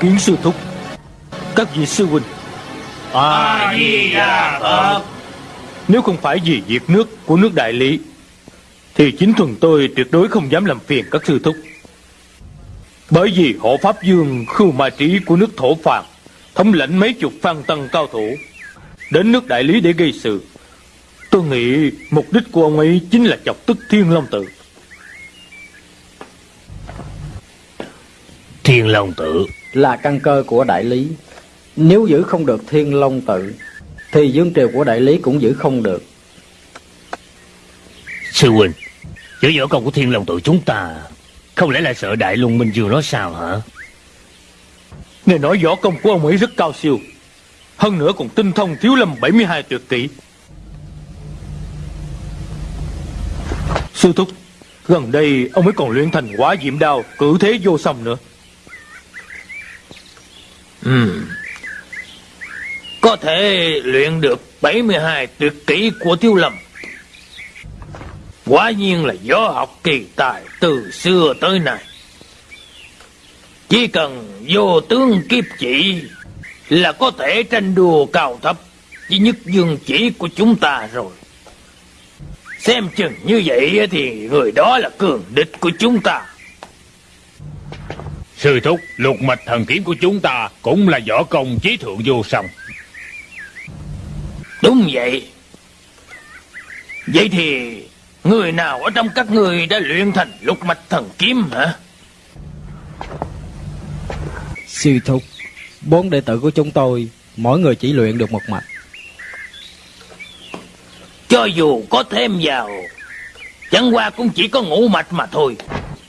kiến sư thúc. Các vị sư huynh. A Di Đà Phật. Nếu không phải vì việc nước của nước đại lý Thì chính thuần tôi tuyệt đối không dám làm phiền các sư thúc. Bởi vì hộ Pháp Dương khưu ma trí của nước thổ phạt Thống lãnh mấy chục phan tăng cao thủ Đến nước đại lý để gây sự. Tôi nghĩ mục đích của ông ấy chính là chọc tức thiên long tự Thiên Long Tự Là căn cơ của đại lý. Nếu giữ không được thiên long tự Thì dương triều của đại lý cũng giữ không được. Sư huynh Chữ võ công của Thiên Long Tự chúng ta Không lẽ là sợ Đại Luân Minh Dương nó sao hả? Nghe nói võ công của ông ấy rất cao siêu Hơn nữa còn tinh thông thiếu lâm 72 tuyệt kỹ. Sư thúc Gần đây ông ấy còn luyện thành quá diệm đao Cử thế vô song nữa Ừ. Có thể luyện được 72 tuyệt kỹ của Thiếu Lâm. Quả nhiên là gió học kỳ tài từ xưa tới nay. Chỉ cần vô tướng kiếp chỉ là có thể tranh đua cao thấp với nhất dương chỉ của chúng ta rồi. Xem chừng như vậy thì người đó là cường địch của chúng ta. Sư thúc lục mạch thần kiếm của chúng ta Cũng là võ công chí thượng vô song Đúng vậy. Vậy thì người nào ở trong các người đã luyện thành lục mạch thần kiếm hả? Sư thúc Bốn đệ tử của chúng tôi Mỗi người chỉ luyện được một mạch Cho dù có thêm vào Chẳng qua cũng chỉ có ngũ mạch mà thôi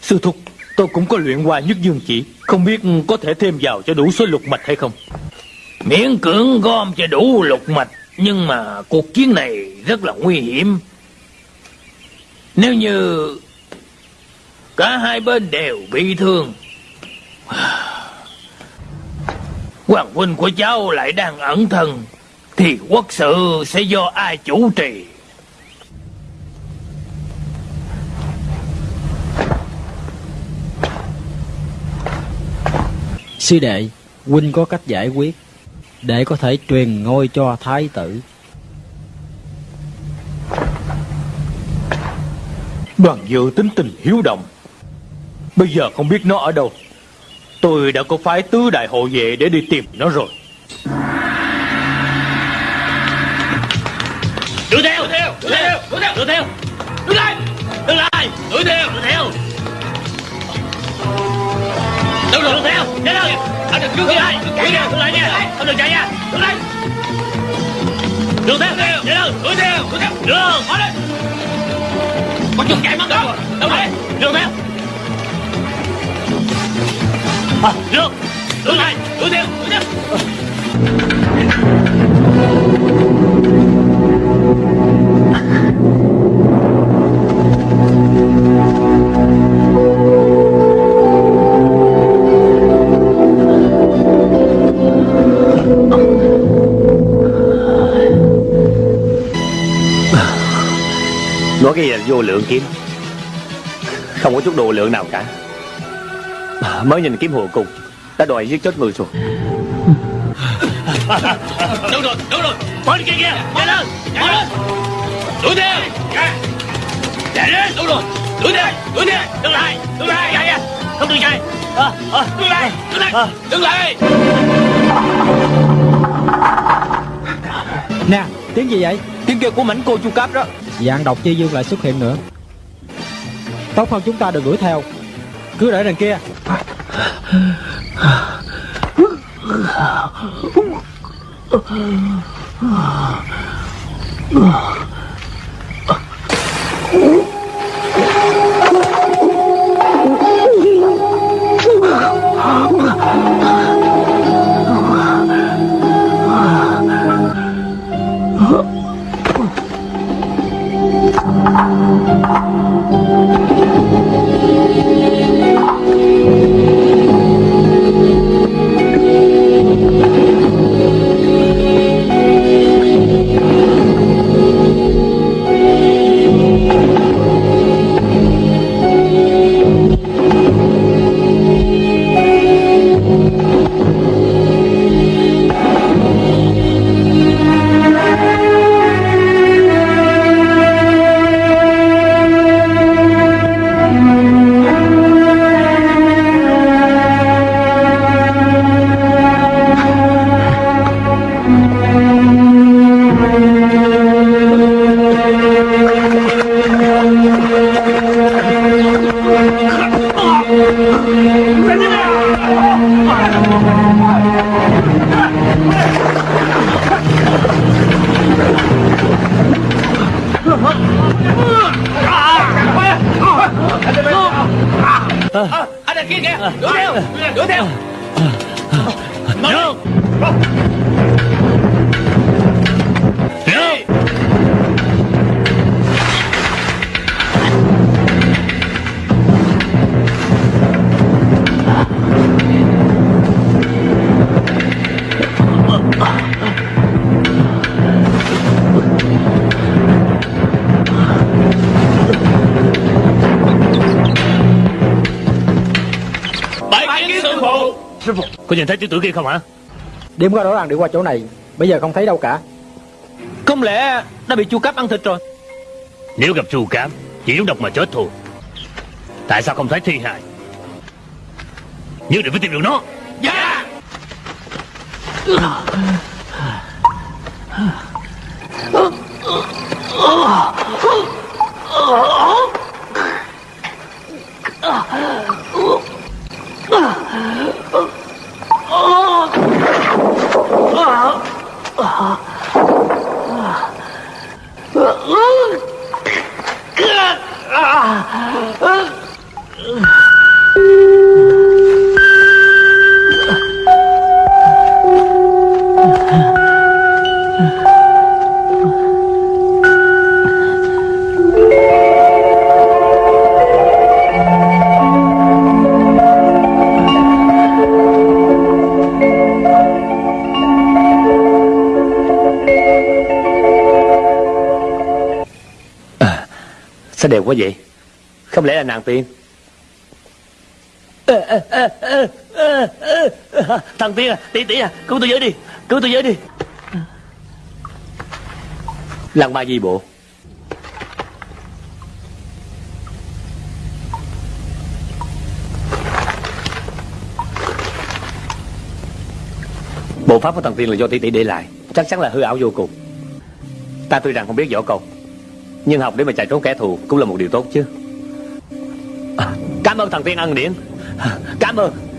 Sư thúc Tôi cũng có luyện qua nhất dương chỉ. Không biết có thể thêm vào cho đủ số lục mạch hay không? Miễn cưỡng gom cho đủ lục mạch, Nhưng mà cuộc chiến này rất là nguy hiểm. Nếu như Cả hai bên đều bị thương, Hoàng huynh của cháu lại đang ẩn thân, Thì quốc sự sẽ do ai chủ trì? Sư đệ Huynh có cách giải quyết Để có thể truyền ngôi cho thái tử. Đoàn dự tính tình hiếu động. Bây giờ không biết nó ở đâu. Tôi đã có phái tứ đại hộ vệ để đi tìm nó rồi. Đuổi theo Đuổi theo Đuổi theo Đuổi theo. Đuổi theo Đuổi lại Đuổi lại Đuổi theo Đuổi theo Đuổi theo Nhanh lên Anh đừng trước kia ai? Đuổi theo Đuổi lại nha. Không được chạy nha. Đuổi lại Đuổi theo Nhanh lên Đuổi theo Đuổi theo Đường Mở lên Có chút chạy mất rồi. Đuổi lại Đuổi theo được. Đuổi lại Đuổi theo Đuổi theo Nói cái gì là vô lượng kiếm. Không có chút độ lượng nào cả. Mới nhìn kiếm hồ cùng Đã đòi giết chết người rồi. Đúng rồi, đúng rồi? Đi kia kia Nhanh lên Nhanh lên. Đuổi theo. Chạy lên Đúng rồi? Đuổi theo Đuổi theo. Đừng lại Đừng lại Chạy Không được chạy. À, à, Đừng lại Đừng lại Đừng lại. Nè tiếng gì vậy? Tiếng kêu của mảnh cô chu cáp đó Dạng độc chi dương lại xuất hiện nữa Tốt hơn chúng ta đừng đuổi theo Cứ để đằng kia Ugh. Có nhìn thấy tiểu tử kia không hả? Đêm qua rõ ràng đi qua chỗ này Bây giờ không thấy đâu cả. Không lẽ nó bị chu cấp ăn thịt rồi? Nếu gặp trù cám Chỉ giống độc mà chết thôi. Tại sao không thấy thi hài? Nhất định phải tìm được nó. Dạ À, sao đẹp quá vậy? Không lẽ là nàng tiên? Thằng tiên à Tỷ tỷ à Cứu tôi với đi Cứu tôi với đi. Lăng ma di bộ. Bộ pháp của thằng tiên là do tỷ tỷ để lại Chắc chắn là hư ảo vô cùng. Ta tuy rằng không biết võ công Nhưng học để mà chạy trốn kẻ thù Cũng là một điều tốt chứ Cảm ơn thằng tiên ân điển. Cảm ơn.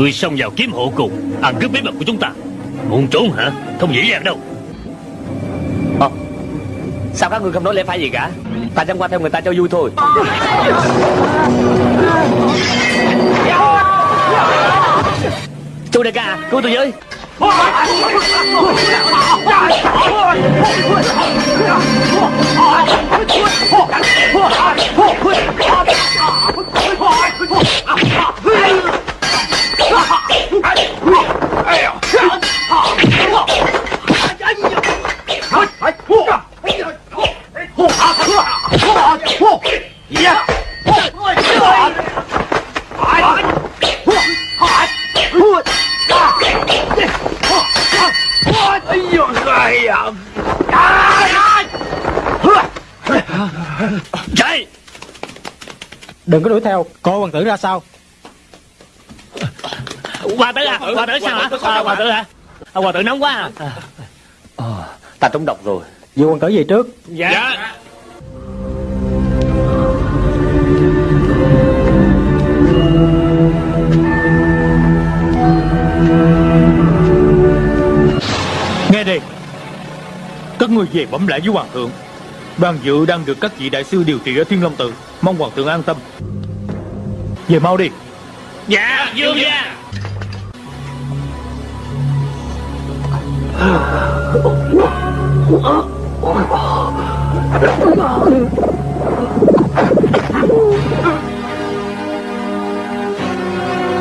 Người xông vào kiếm hộ cùng. Ăn cướp bí mật của chúng ta. Muốn trốn hả? Không dễ dàng đâu. À, Sao các người không nói lẽ phải gì cả? Ta chẳng qua theo người ta cho vui thôi. Chú đại ca Cứu tôi với. Chạy Đừng có đuổi theo. Coi hoàng tử ra sao? Hoàng tử à Hoàng tử sao hả? À, Hoàng tử hả? à, Hoàng tử nóng quá à. à, Ta trúng độc rồi. Dì hoàng tử về trước. Dạ. Nghe đây Các người về bẩm lại với hoàng thượng. Đoàn dự đang được các vị đại sư điều trị ở Thiên Long Tự Mong hoàng thượng an tâm. Về mau đi. Dạ dương gia.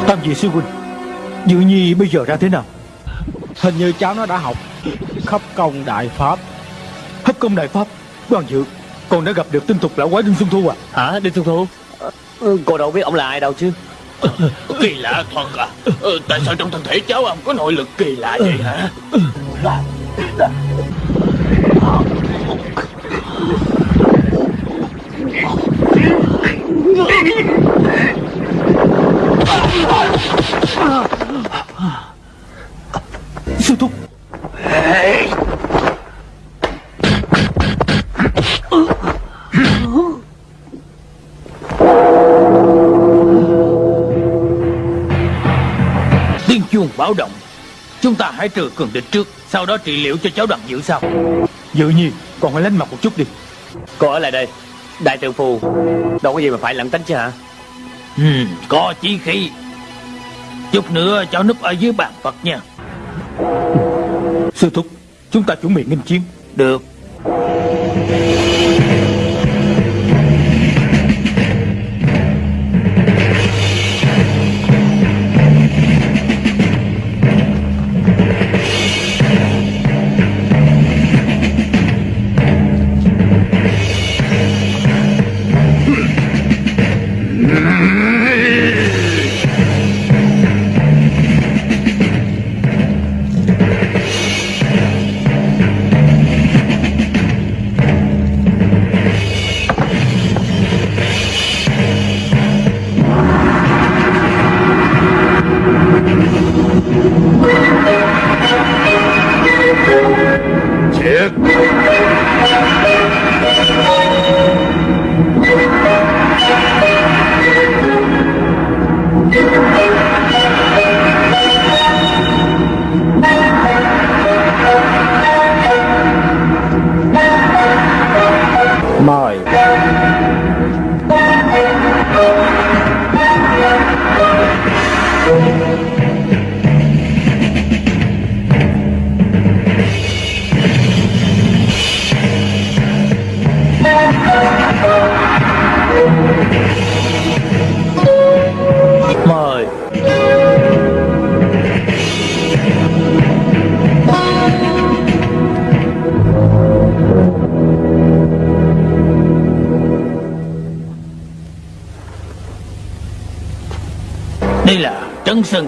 Tam vị sư huynh Dự nhi bây giờ ra thế nào? Hình như cháu nó đã học khắp công đại pháp. Hấp công đại pháp Đoàn dự Con đã gặp được tinh tục lão quái Đinh Xuân Thu à? Hả Đinh Xuân Thu? Ừ, Cô đâu biết ông là ai đâu chứ. Kỳ lạ thật à. Ừ, Tại sao trong thân thể cháu ông có nội lực kỳ lạ vậy hả? Sư thúc Tiếng chuông báo động. Chúng ta hãy trừ cường địch trước Sau đó trị liệu cho cháu đoàn dự sau. Dự nhi Còn phải lánh mặt một chút đi. Cô ở lại đây. Đại tượng phù. Đâu có gì mà phải lặng tính chứ hả? Ừ, Có chí khí. Chút nữa cháu núp ở dưới bàn Phật nha. Sư thúc Chúng ta chuẩn bị nghênh chiến. Được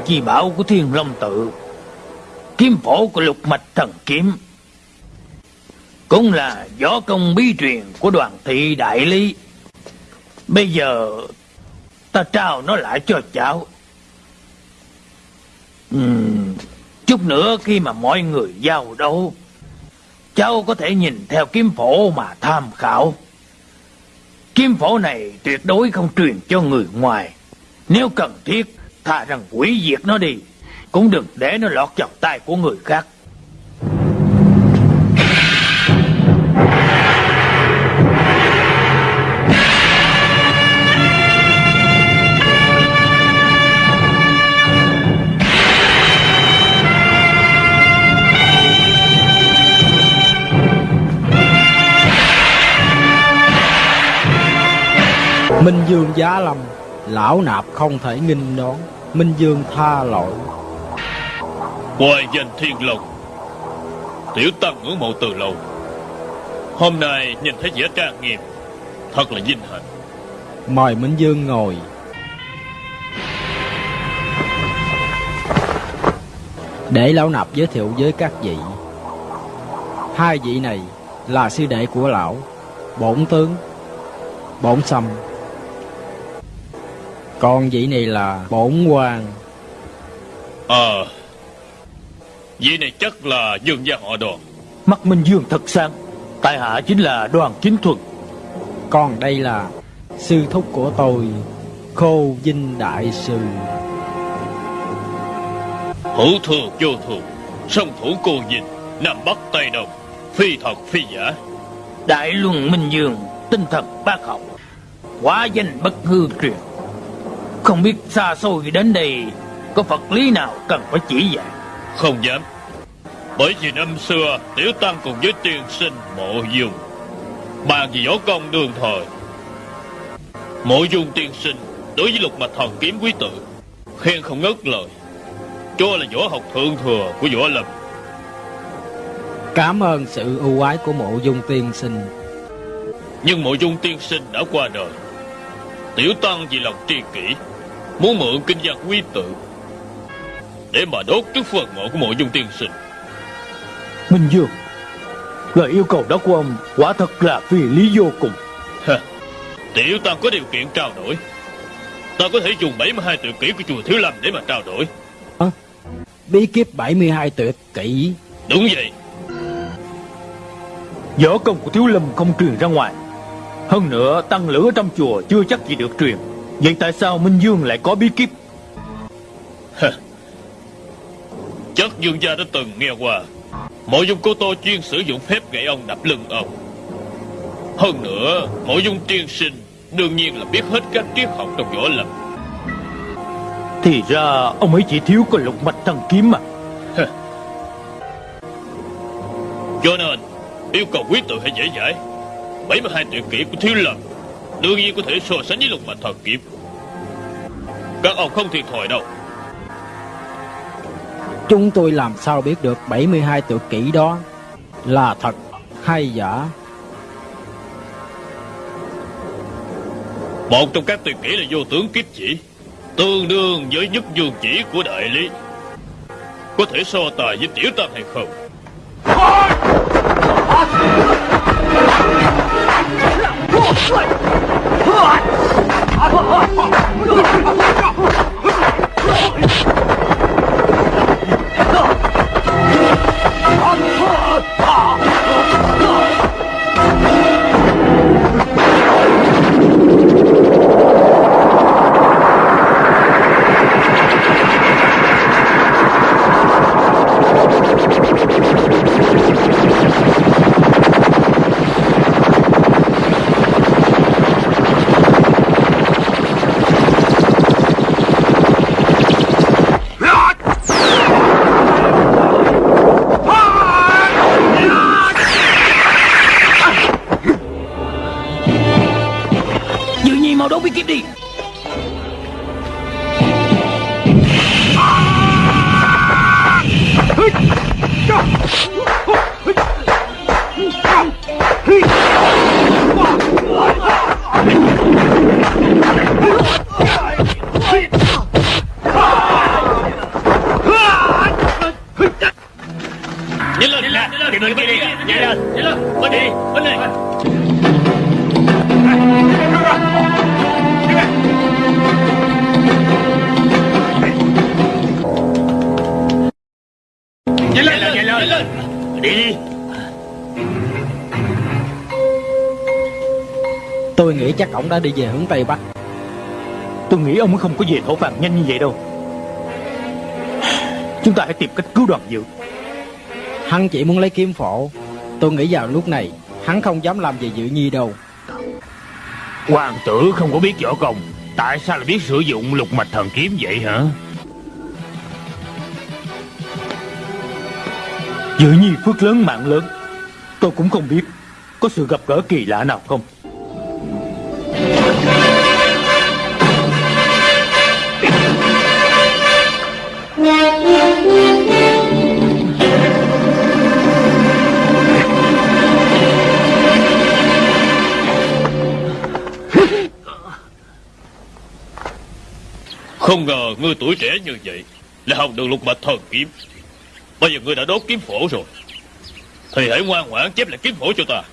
chi bảo của thiên long tự. Kiếm phổ của lục mạch thần kiếm. Cũng là võ công bí truyền của đoàn thị đại lý. Bây giờ ta trao nó lại cho cháu. Uhm, chút nữa khi mà mọi người giao đấu cháu có thể nhìn theo kiếm phổ mà tham khảo. Kiếm phổ này tuyệt đối không truyền cho người ngoài. Nếu cần thiết thà rằng quỷ diệt nó đi, cũng đừng để nó lọt vào tay của người khác. Minh Dương giá lâm, Lão nạp không thể nghinh đón. Minh Dương tha lỗi. Hoài danh thiên long Tiểu tăng ngưỡng mộ từ lâu. Hôm nay nhìn thấy vẻ trang nghiêm Thật là vinh hạnh. Mời Minh Dương ngồi. Để lão nạp giới thiệu với các vị. Hai vị này là sư đệ của lão Bổn tướng Bổn xâm Còn vị này là bổn quan Ờ Vị này chắc là dương gia họ đoàn. Mắt Minh Dương thật sáng Tại hạ chính là đoàn chính thuần Còn đây là sư thúc của tôi Khô Vinh Đại Sư. Hữu thừa vô thường Song thủ cô nhìn Nam Bắc Tây Đông Phi thật phi giả. Đại luân minh dương tinh thần bác học hóa danh bất hư truyền không biết xa xôi đến đây có phật lý nào cần phải chỉ dạy? Không dám. Bởi vì năm xưa Tiểu Tăng cùng với tiên sinh Mộ Dung Bàn vì võ công đường thời. Mộ Dung tiên sinh Đối với lục mạch thần kiếm quý tự khen không ngớt lời. Cho là võ học thượng thừa của võ lâm. Cảm ơn sự ưu ái của mộ dung tiên sinh. Nhưng mộ dung tiên sinh đã qua đời. Tiểu tăng vì lòng tri kỷ Muốn mượn kinh văn quy tự Để mà đốt trước phần mộ của mộ dung tiên sinh. Minh Dương Lời yêu cầu đó của ông quả thật là phi lý vô cùng. Ha, Tiểu tăng có điều kiện trao đổi. Ta có thể dùng 72 tuyệt kỹ của chùa Thiếu Lâm để mà trao đổi. Bí kíp 72 tuyệt kỹ Đúng vậy. Võ công của Thiếu Lâm không truyền ra ngoài. Hơn nữa tăng lửa trong chùa chưa chắc gì được truyền Vậy tại sao Minh Dương lại có bí kíp? Chắc dương gia đã từng nghe qua. Mộ dung cô tô chuyên sử dụng phép gậy ông đập lưng ông. Hơn nữa Mộ dung tiên sinh Đương nhiên là biết hết các triết học trong võ lâm. Thì ra ông ấy chỉ thiếu có lục mạch thần kiếm mà. Cho nên Yêu cầu quý tự hay dễ dãi 72 tuyệt kỹ của Thiếu Lâm Đương nhiên có thể so sánh với lục mạch thần kiếm. Các ông không thiệt thòi đâu. Chúng tôi làm sao biết được 72 tuyệt kỹ đó Là thật hay giả? Một trong các tuyệt kỹ là vô tướng kiếp chỉ Tương đương với nhất dương chỉ của đại lý. Có thể so tài với tiểu tăng hay không Dự ổng đã đi về hướng Tây Bắc. Tôi nghĩ ông ấy không có về thổ phạt nhanh như vậy đâu. Chúng ta hãy tìm cách cứu đoàn dự. Hắn chỉ muốn lấy kiếm phổ. Tôi nghĩ vào lúc này Hắn không dám làm gì Dự Nhi đâu. Hoàng tử không có biết võ công. Tại sao lại biết sử dụng lục mạch thần kiếm vậy hả? Dự nhi phước lớn mạng lớn. Tôi cũng không biết Có sự gặp gỡ kỳ lạ nào không Không ngờ ngươi tuổi trẻ như vậy Là học được lục mạch thần kiếm. Bây giờ ngươi đã đốt kiếm phổ rồi. Thì hãy ngoan ngoãn chép lại kiếm phổ cho ta.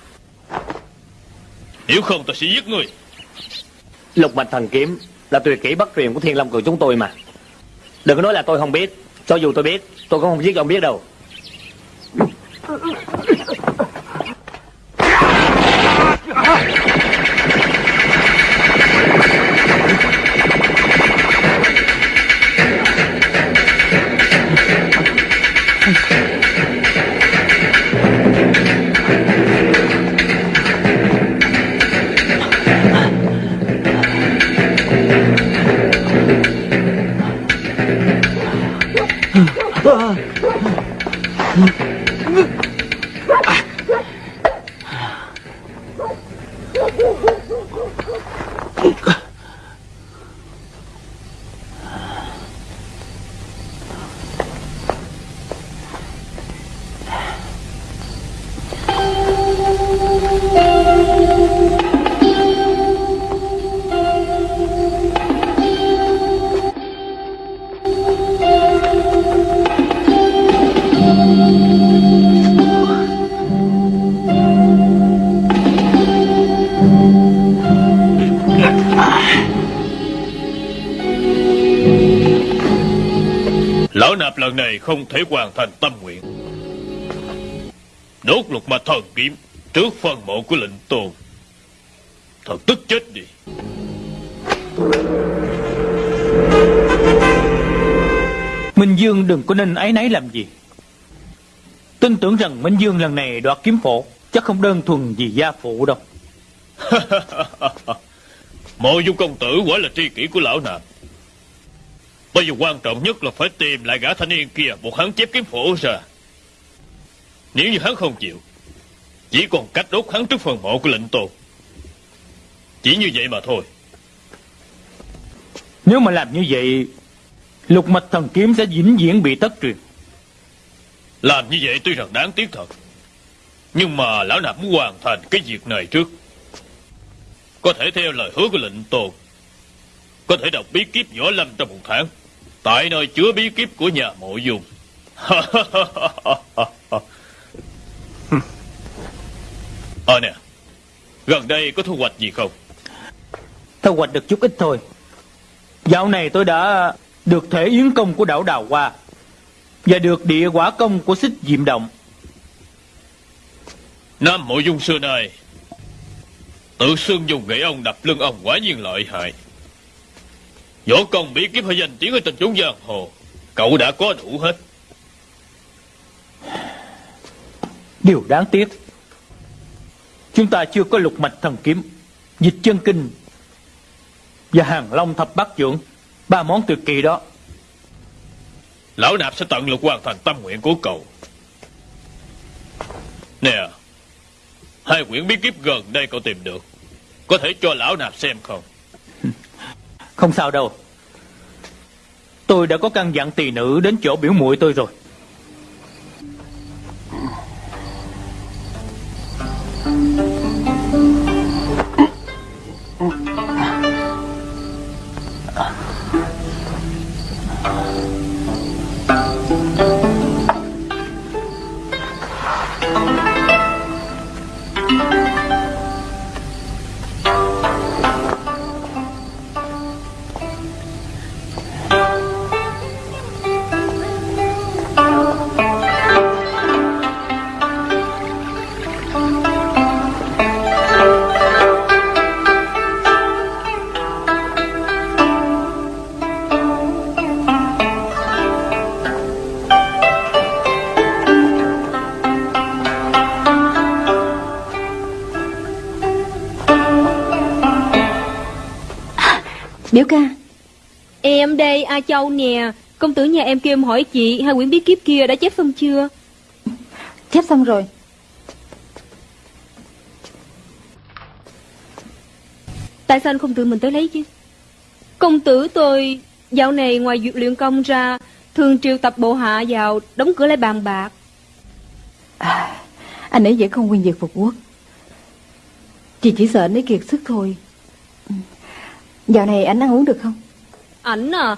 Nếu không ta sẽ giết ngươi. Lục mạch thần kiếm Là tuyệt kỹ bất truyền của thiên long cường chúng tôi mà. Đừng có nói là tôi không biết. Cho dù tôi biết tôi cũng không giết ông biết đâu. Ah! Mm-hmm. Lần này không thể hoàn thành tâm nguyện. Đốt lục mạch thần kiếm Trước phần mộ của lệnh tôn. Thật tức chết đi. Minh Dương đừng có nên áy náy làm gì. Tin tưởng rằng Minh Dương lần này đoạt kiếm phổ Chắc không đơn thuần vì gia phụ đâu. Mộ dung công tử quả là tri kỷ của lão nạp Bây giờ quan trọng nhất là phải tìm lại gã thanh niên kia. Một hắn chép kiếm phổ ra. Nếu như hắn không chịu Chỉ còn cách đốt hắn trước phần mộ của lệnh tôn. Chỉ như vậy mà thôi. Nếu mà làm như vậy Lục mạch thần kiếm sẽ vĩnh viễn bị thất truyền. Làm như vậy tuy rằng đáng tiếc thật Nhưng mà lão nạp muốn hoàn thành cái việc này trước. Có thể theo lời hứa của lệnh tôn Có thể đọc bí kíp võ lâm trong một tháng Tại nơi chứa bí kíp của nhà mộ dung. Ờ nè Gần đây có thu hoạch gì không? Thu hoạch được chút ít thôi. Dạo này tôi đã được thể yến công của đảo Đào Hoa Và được địa quả công của xích diệm động. Nam mộ dung xưa nay Tự xưng dùng gậy ông đập lưng ông quả nhiên lợi hại Võ công bí kíp hay danh tiếng ở trên chúng giang hồ. Cậu đã có đủ hết. Điều đáng tiếc Chúng ta chưa có lục mạch thần kiếm Dịch chân kinh Và hàng long thập bát dưỡng Ba món tuyệt kỳ đó. Lão nạp sẽ tận lực hoàn thành tâm nguyện của cậu. Nè Hai quyển bí kíp gần đây cậu tìm được Có thể cho lão nạp xem không không sao đâu. Tôi đã có căn dặn tỳ nữ đến chỗ biểu muội tôi rồi. Biểu ca. Em đây A Châu nè. Công tử nhà em kêu em hỏi chị Hai quyển bí kíp kia đã chép xong chưa? Chép xong rồi. Tại sao anh không tự mình tới lấy chứ? Công tử tôi Dạo này ngoài việc luyện công ra Thường triệu tập bộ hạ vào Đóng cửa lại bàn bạc. Anh ấy vẫn không quên việc phục quốc. Chị chỉ sợ anh ấy kiệt sức thôi. Dạo này anh ăn uống được không? Ảnh à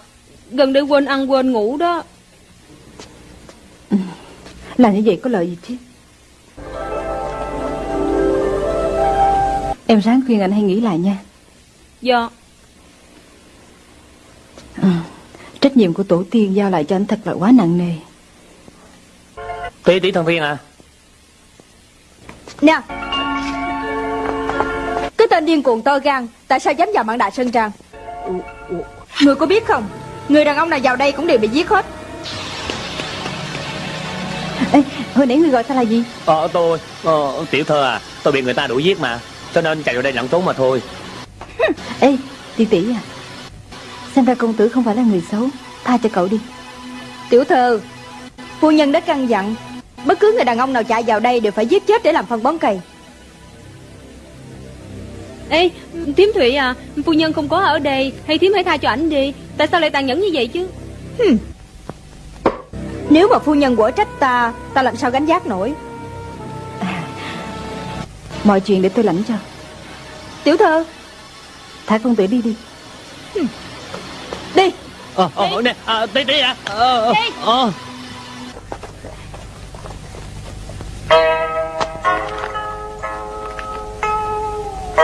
Gần đây quên ăn quên ngủ đó. Làm như vậy có lợi gì chứ? Em ráng khuyên anh hãy nghĩ lại nha. Dạ. Trách nhiệm của tổ tiên giao lại cho anh thật là quá nặng nề. Tỷ tỷ thần viên à. Nè Tên điên cuồng to gan Tại sao dám vào mạng đại Sơn Trang Người có biết không? Người đàn ông nào vào đây cũng đều bị giết hết. Ê, hồi nãy người gọi ta là gì? Ờ tôi ờ, Tiểu thơ à Tôi bị người ta đuổi giết mà Cho nên chạy vào đây lặng trốn mà thôi. Ê tỷ tỷ à Xem ra công tử không phải là người xấu Tha cho cậu đi. Tiểu thư Phu nhân đã căn dặn Bất cứ người đàn ông nào chạy vào đây đều phải giết chết để làm phân bón cây Ê, thím Thụy à, phu nhân không có ở đây, hay thím hãy tha cho ảnh đi. Tại sao lại tàn nhẫn như vậy chứ? Hừm. Nếu mà phu nhân quở trách ta, ta làm sao gánh giác nổi? À, mọi chuyện để tôi lãnh cho. Tiểu thơ, thái công tử đi đi. Hừm. Đi. Ờ, ờ à, ờ, nè, đi đi. À. Đi.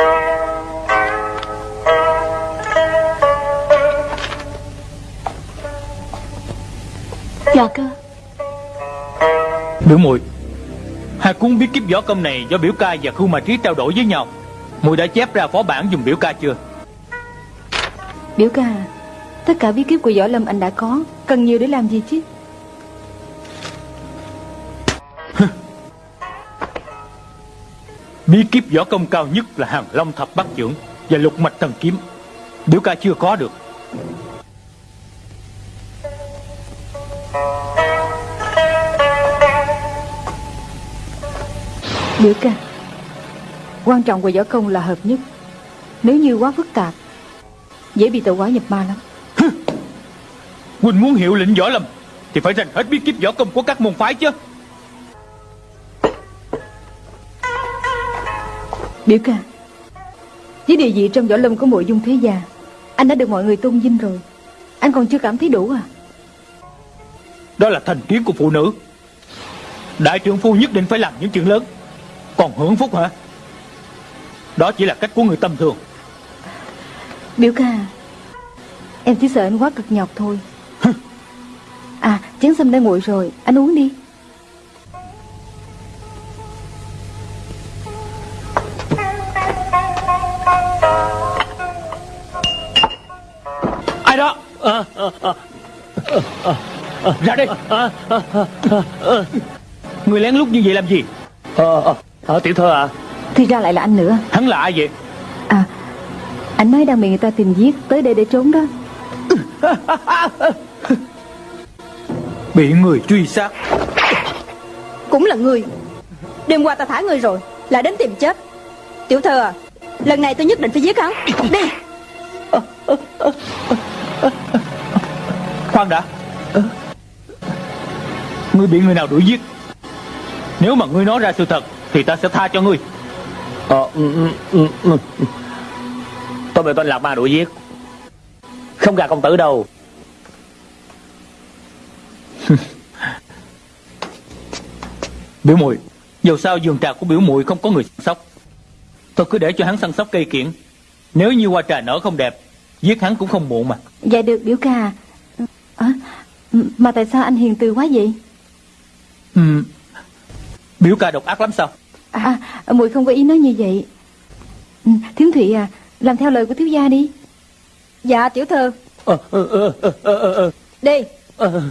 Thank you. Dạ cơ. Biểu muội Hai cuốn bí kíp võ công này do biểu ca và khu mà trí trao đổi với nhau. Muội đã chép ra phó bản dùng biểu ca chưa? Biểu ca Tất cả bí kíp của võ lâm anh đã có. Cần nhiều để làm gì chứ? Bí kíp võ công cao nhất là hàng long thập bát trưởng Và lục mạch thần kiếm. Biểu ca chưa có được Biểu ca Quan trọng của võ công là hợp nhất. Nếu như quá phức tạp Dễ bị tẩu hóa nhập ma lắm. Huynh muốn hiệu lệnh võ lâm Thì phải rành hết bí kíp võ công của các môn phái chứ. Biểu ca Với địa vị trong võ lâm của mộ dung thế gia Anh đã được mọi người tôn vinh rồi. Anh còn chưa cảm thấy đủ à Đó là thành kiến của phụ nữ. Đại trưởng phu nhất định phải làm những chuyện lớn. Còn hưởng phúc hả? Đó chỉ là cách của người tầm thường. Biểu ca Em chỉ sợ anh quá cực nhọc thôi. À chén sâm đã nguội rồi Anh uống đi. Ai đó? Ờ, ờ, Ra đây Người lén lút như vậy làm gì? Ờ, ờ, ờ, Tiểu thơ à. Thì ra lại là anh nữa. Hắn là ai vậy? À Anh nói đang bị người ta tìm giết Tới đây để trốn đó. Bị người truy sát. Cũng là người. Đêm qua ta thả người rồi Lại đến tìm chết. Tiểu thơ à Lần này tôi nhất định phải giết hắn. Đi. Khoan đã Ngươi bị người nào đuổi giết. Nếu mà ngươi nói ra sự thật Thì ta sẽ tha cho ngươi. Ờ, ừ, ừ, ừ. Tôi bị tên Lạc Ma đuổi giết. Không gạt công tử đâu. Biểu muội Dù sao vườn trà của biểu muội không có người săn sóc. Tôi cứ để cho hắn săn sóc cây kiển. Nếu như hoa trà nở không đẹp Giết hắn cũng không muộn mà. Dạ được biểu ca. À, Mà tại sao anh hiền từ quá vậy ừ. Biểu ca độc ác lắm sao? À muội không có ý nói như vậy. Ừ, Thiếm Thụy à Làm theo lời của thiếu gia đi. Dạ tiểu thơ. Ờ, ờ, ờ, ờ, ờ, ờ, Đi. Ờ,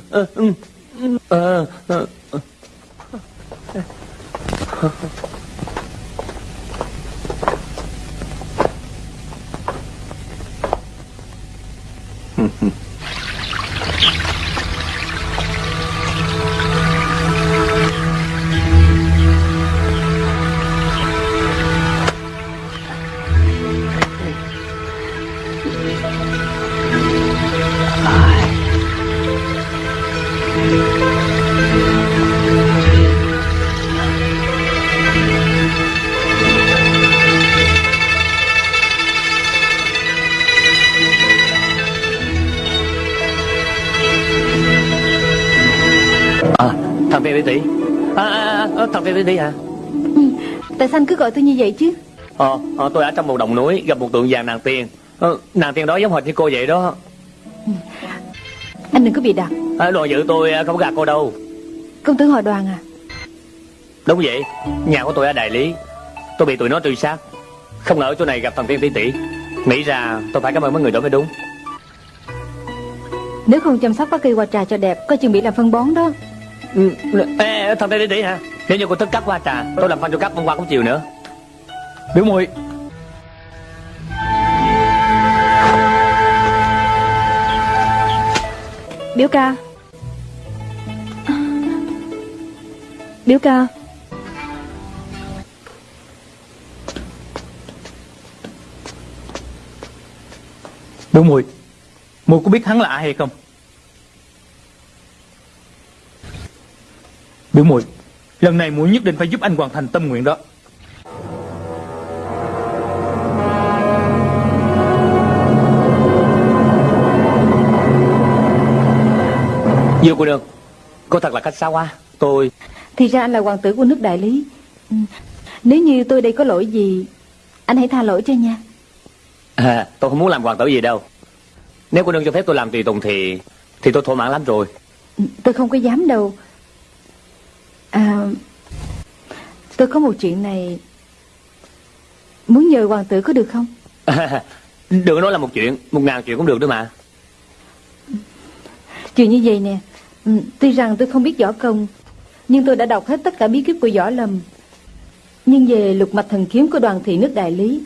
à, à, tỷ tỷ hả ừ, Tại sao anh cứ gọi tôi như vậy chứ? Ờ, ờ, tôi ở trong một đồng núi gặp một tượng vàng nàng tiên. Ờ, nàng tiên đó giống hệt như cô vậy đó. Anh đừng có bị đặt à, đoàn dự tôi không gạt cô đâu. Công tử họ đoàn à? Đúng vậy nhà của tôi ở đại lý. Tôi bị tụi nó truy sát. Không ngờ ở chỗ này gặp thằng tiên tỷ tỷ. Nghĩ ra tôi phải cảm ơn mấy người đó mới đúng. Nếu không chăm sóc các cây hoa trà cho đẹp Có chừng bị làm phân bón đó. Ừ, ê, thằng tiên tỷ tỷ hả nếu như cô thích cắt hoa trà tôi làm phân cho cắt hôm qua cũng chiều nữa. Biểu muội Biểu ca. Biểu ca. Biểu muội Muội có biết hắn là ai hay không? Biểu muội Lần này muội nhất định phải giúp anh hoàn thành tâm nguyện đó. Diêu cô nương Cô thật là khách xa quá Tôi Thì ra anh là hoàng tử của nước đại lý. Ừ. Nếu như tôi đây có lỗi gì Anh hãy tha lỗi cho nha. À, Tôi không muốn làm hoàng tử gì đâu. Nếu cô nương cho phép tôi làm tùy tùng thì Thì tôi thỏa mãn lắm rồi. Tôi không có dám đâu À Tôi có một chuyện này. Muốn nhờ hoàng tử có được không? Đừng nói là một chuyện Một ngàn chuyện cũng được đó mà. Chuyện như vậy nè ừ, Tuy rằng tôi không biết võ công Nhưng tôi đã đọc hết tất cả bí kíp của võ lâm. Nhưng về lục mạch thần kiếm của đoàn thị nước đại lý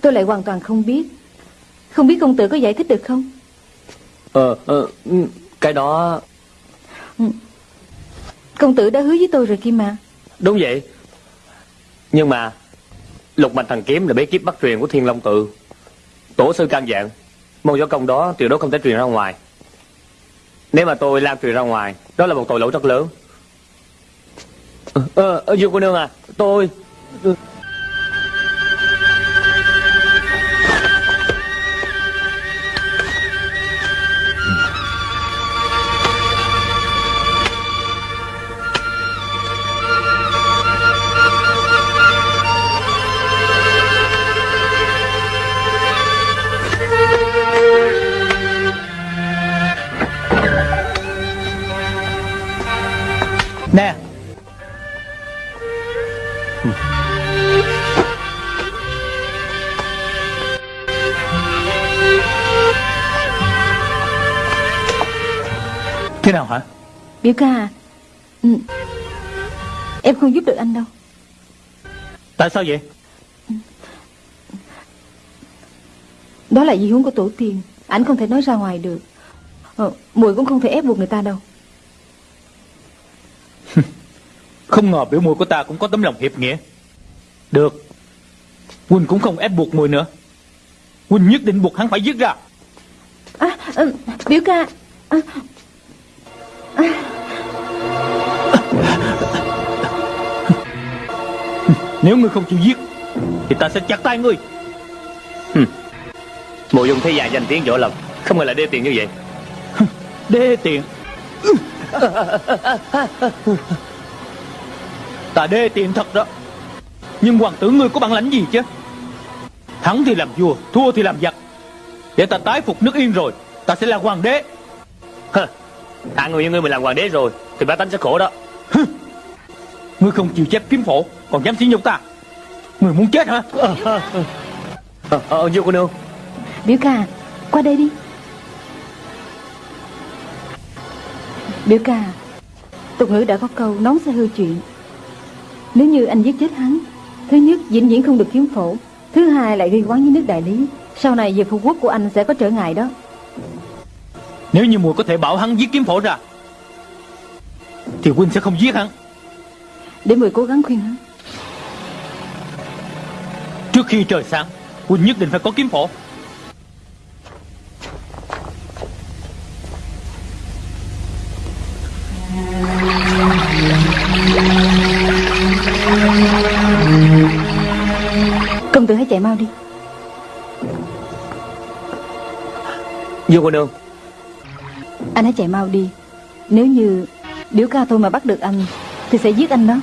Tôi lại hoàn toàn không biết. Không biết công tử có giải thích được không? Ờ, ờ ừ, Cái đó Công tử đã hứa với tôi rồi kia mà Đúng vậy. Nhưng mà Lục mạch thần kiếm là bế kiếp bắt truyền của thiên long tự. Tổ sư can dạng Môn võ công đó tuyệt đối không thể truyền ra ngoài. Nếu mà tôi lan truyền ra ngoài Đó là một tội lỗi rất lớn. Ờ, ờ, ờ Dương cô nương à Tôi Biểu ca à. Ừ. Em không giúp được anh đâu. Tại sao vậy? Đó là di huống của tổ tiên. Ảnh không thể nói ra ngoài được. Ờ, Mùi cũng không thể ép buộc người ta đâu. Không ngờ biểu mùi của ta cũng có tấm lòng hiệp nghĩa. Được. Huynh cũng không ép buộc mùi nữa. Huynh nhất định buộc hắn phải giết ra. À, ừ, Biểu ca. À, Nếu ngươi không chịu giết Thì ta sẽ chặt tay ngươi. Mộ dung thế già danh tiếng võ lâm Không ngờ lại đê tiền như vậy. Đê tiện. Ta đê tiện thật đó. Nhưng hoàng tử ngươi có bản lãnh gì chứ? Thắng thì làm vua Thua thì làm giặc. Để ta tái phục nước yên rồi Ta sẽ là hoàng đế. Hơ, Hạng người như ngươi mà làm hoàng đế rồi Thì bá tánh sẽ khổ đó Ngươi không chịu chép kiếm phổ Còn dám sỉ nhục ta. Ngươi muốn chết hả? Ờ, ờ, Dương cô nương. Biểu ca Qua đây đi. Biểu ca Tục ngữ đã có câu nón sẽ hư chuyện. Nếu như anh giết chết hắn Thứ nhất vĩnh viễn không được kiếm phổ. Thứ hai lại gây quán với nước đại lý. Sau này về phục quốc của anh sẽ có trở ngại đó. Nếu như mùi có thể bảo hắn giết kiếm phổ ra Thì huynh sẽ không giết hắn Để mười cố gắng khuyên hắn. Trước khi trời sáng Huynh nhất định phải có kiếm phổ. Công tử hãy chạy mau đi. Dương cô nương Anh hãy chạy mau đi. Nếu như biểu ca tôi mà bắt được anh Thì sẽ giết anh đó.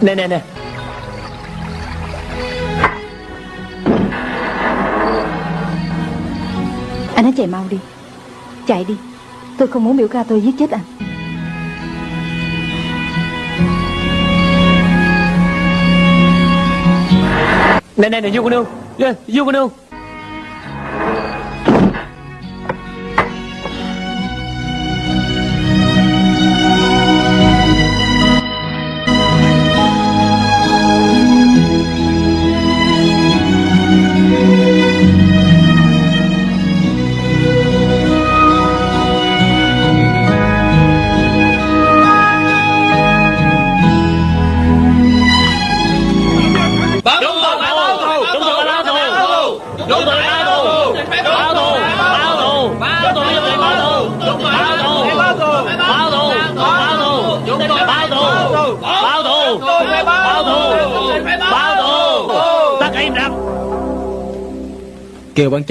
Nè nè nè. Anh hãy chạy mau đi. Chạy đi. Tôi không muốn biểu ca tôi giết chết anh. Nè nè nè Dương cô nương Dương cô nương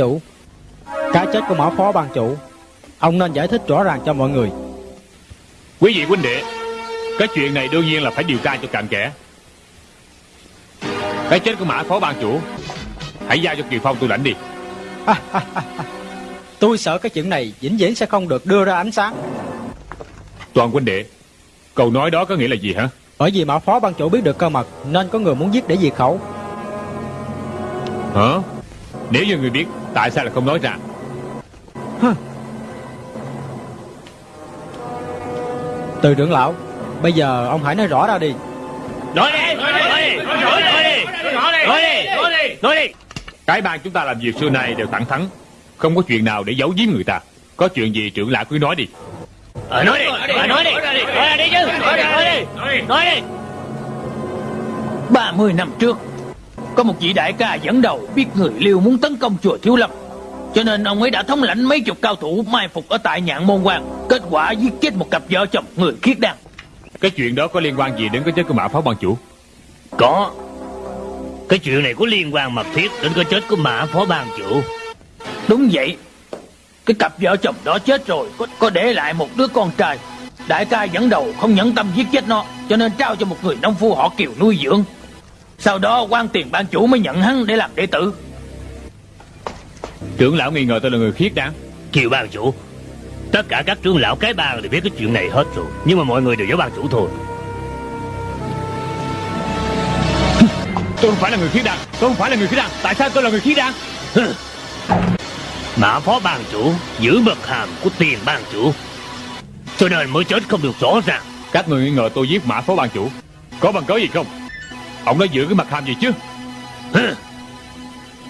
chủ. Cái chết của mã phó ban chủ. Ông nên giải thích rõ ràng cho mọi người. Quý vị huynh đệ Cái chuyện này đương nhiên là phải điều tra cho cặn kẽ. Cái chết của mã phó ban chủ Hãy giao cho Kiều Phong tôi lãnh đi. Tôi sợ cái chuyện này vĩnh viễn sẽ không được đưa ra ánh sáng. Toàn huynh đệ Câu nói đó có nghĩa là gì hả? Bởi vì mã phó ban chủ biết được cơ mật Nên có người muốn giết để diệt khẩu. Hả Nếu như người biết Tại sao lại không nói ra Từ trưởng lão Bây giờ ông hãy nói rõ ra đi Nói đi Nói đi Nói đi Nói đi Nói đi Nói đi Nói đi Cái bang chúng ta làm việc xưa nay đều thẳng thắn Không có chuyện nào để giấu giếm người ta Có chuyện gì trưởng lão cứ nói đi Ờ, Nói đi Ờ, Nói đi Nói ra đi chứ Nói đi Nói đi Nói đi 30 năm trước Có một vị đại ca dẫn đầu Biết người liêu muốn tấn công chùa Thiếu Lâm. Cho nên ông ấy đã thống lãnh mấy chục cao thủ Mai phục ở tại nhạn môn quan Kết quả giết chết một cặp vợ chồng người khiết đan. Cái chuyện đó có liên quan gì đến cái chết của mã phó ban chủ? Có. Cái chuyện này có liên quan mật thiết Đến cái chết của mã phó ban chủ. Đúng vậy. Cái cặp vợ chồng đó chết rồi Có, có để lại một đứa con trai. Đại ca dẫn đầu không nhẫn tâm giết chết nó Cho nên trao cho một người nông phu họ kiều nuôi dưỡng Sau đó quan tiền ban chủ mới nhận hắn để làm đệ tử. Trưởng lão nghi ngờ tôi là người khiết đan Kiều ban chủ Tất cả các trưởng lão cái bang đều biết cái chuyện này hết rồi Nhưng mà mọi người đều giấu ban chủ thôi. Tôi không phải là người khiết đan Tôi không phải là người khiết đan Tại sao tôi là người khiết đan Mã phó ban chủ giữ mật hàm của tiền ban chủ. Cho nên mới chết không được rõ ràng. Các người nghi ngờ tôi giết mã phó ban chủ. Có bằng cớ gì không Ông đã giữ cái mặt hàm gì chứ? Hừ.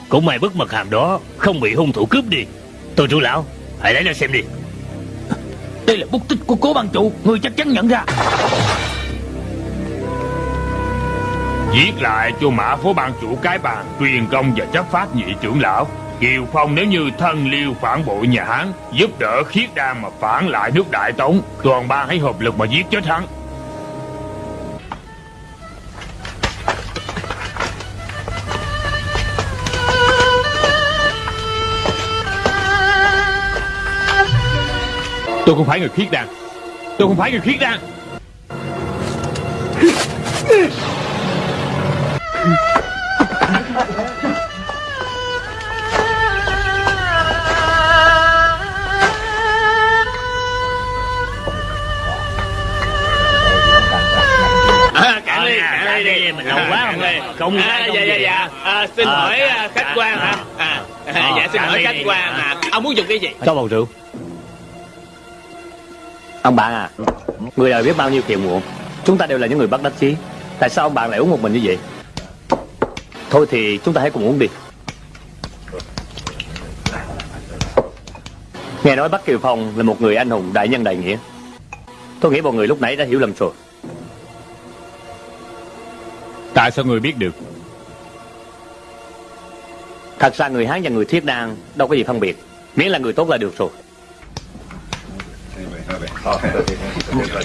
Cũng may bức mật hàm đó Không bị hung thủ cướp đi. Tôi trưởng lão Hãy lấy ra xem đi. Đây là bút tích của cố ban chủ Người chắc chắn nhận ra. Viết lại cho mã phó ban chủ cái bàn Truyền công và chấp phát nhị trưởng lão. Kiều Phong nếu như thân liêu phản bội nhà Hán Giúp đỡ khiết đan mà phản lại nước Đại Tống. Toàn ban hãy hợp lực mà giết chết hắn Tôi không phải người khiết đan Tôi không phải người khiết đan à, không À, dạ dạ dạ. À, xin Ờ, hỏi à, khách quan hả? À, Ờ, dạ xin cạn hỏi khách quan hả? Ông muốn dùng cái gì? Cho bầu rượu Ông bạn à Người đời biết bao nhiêu phiền muộn. Chúng ta đều là những người bắt đắc chí. Tại sao ông bạn lại uống một mình như vậy? Thôi thì chúng ta hãy cùng uống đi. Nghe nói Bắc Kiều Phong là một người anh hùng đại nhân đại nghĩa. Tôi nghĩ mọi người lúc nãy đã hiểu lầm rồi. Tại sao người biết được? Thật ra người Hán và người Thiết Đan Đâu có gì phân biệt. Miễn là người tốt là được rồi Kiều Phong Kiều Đại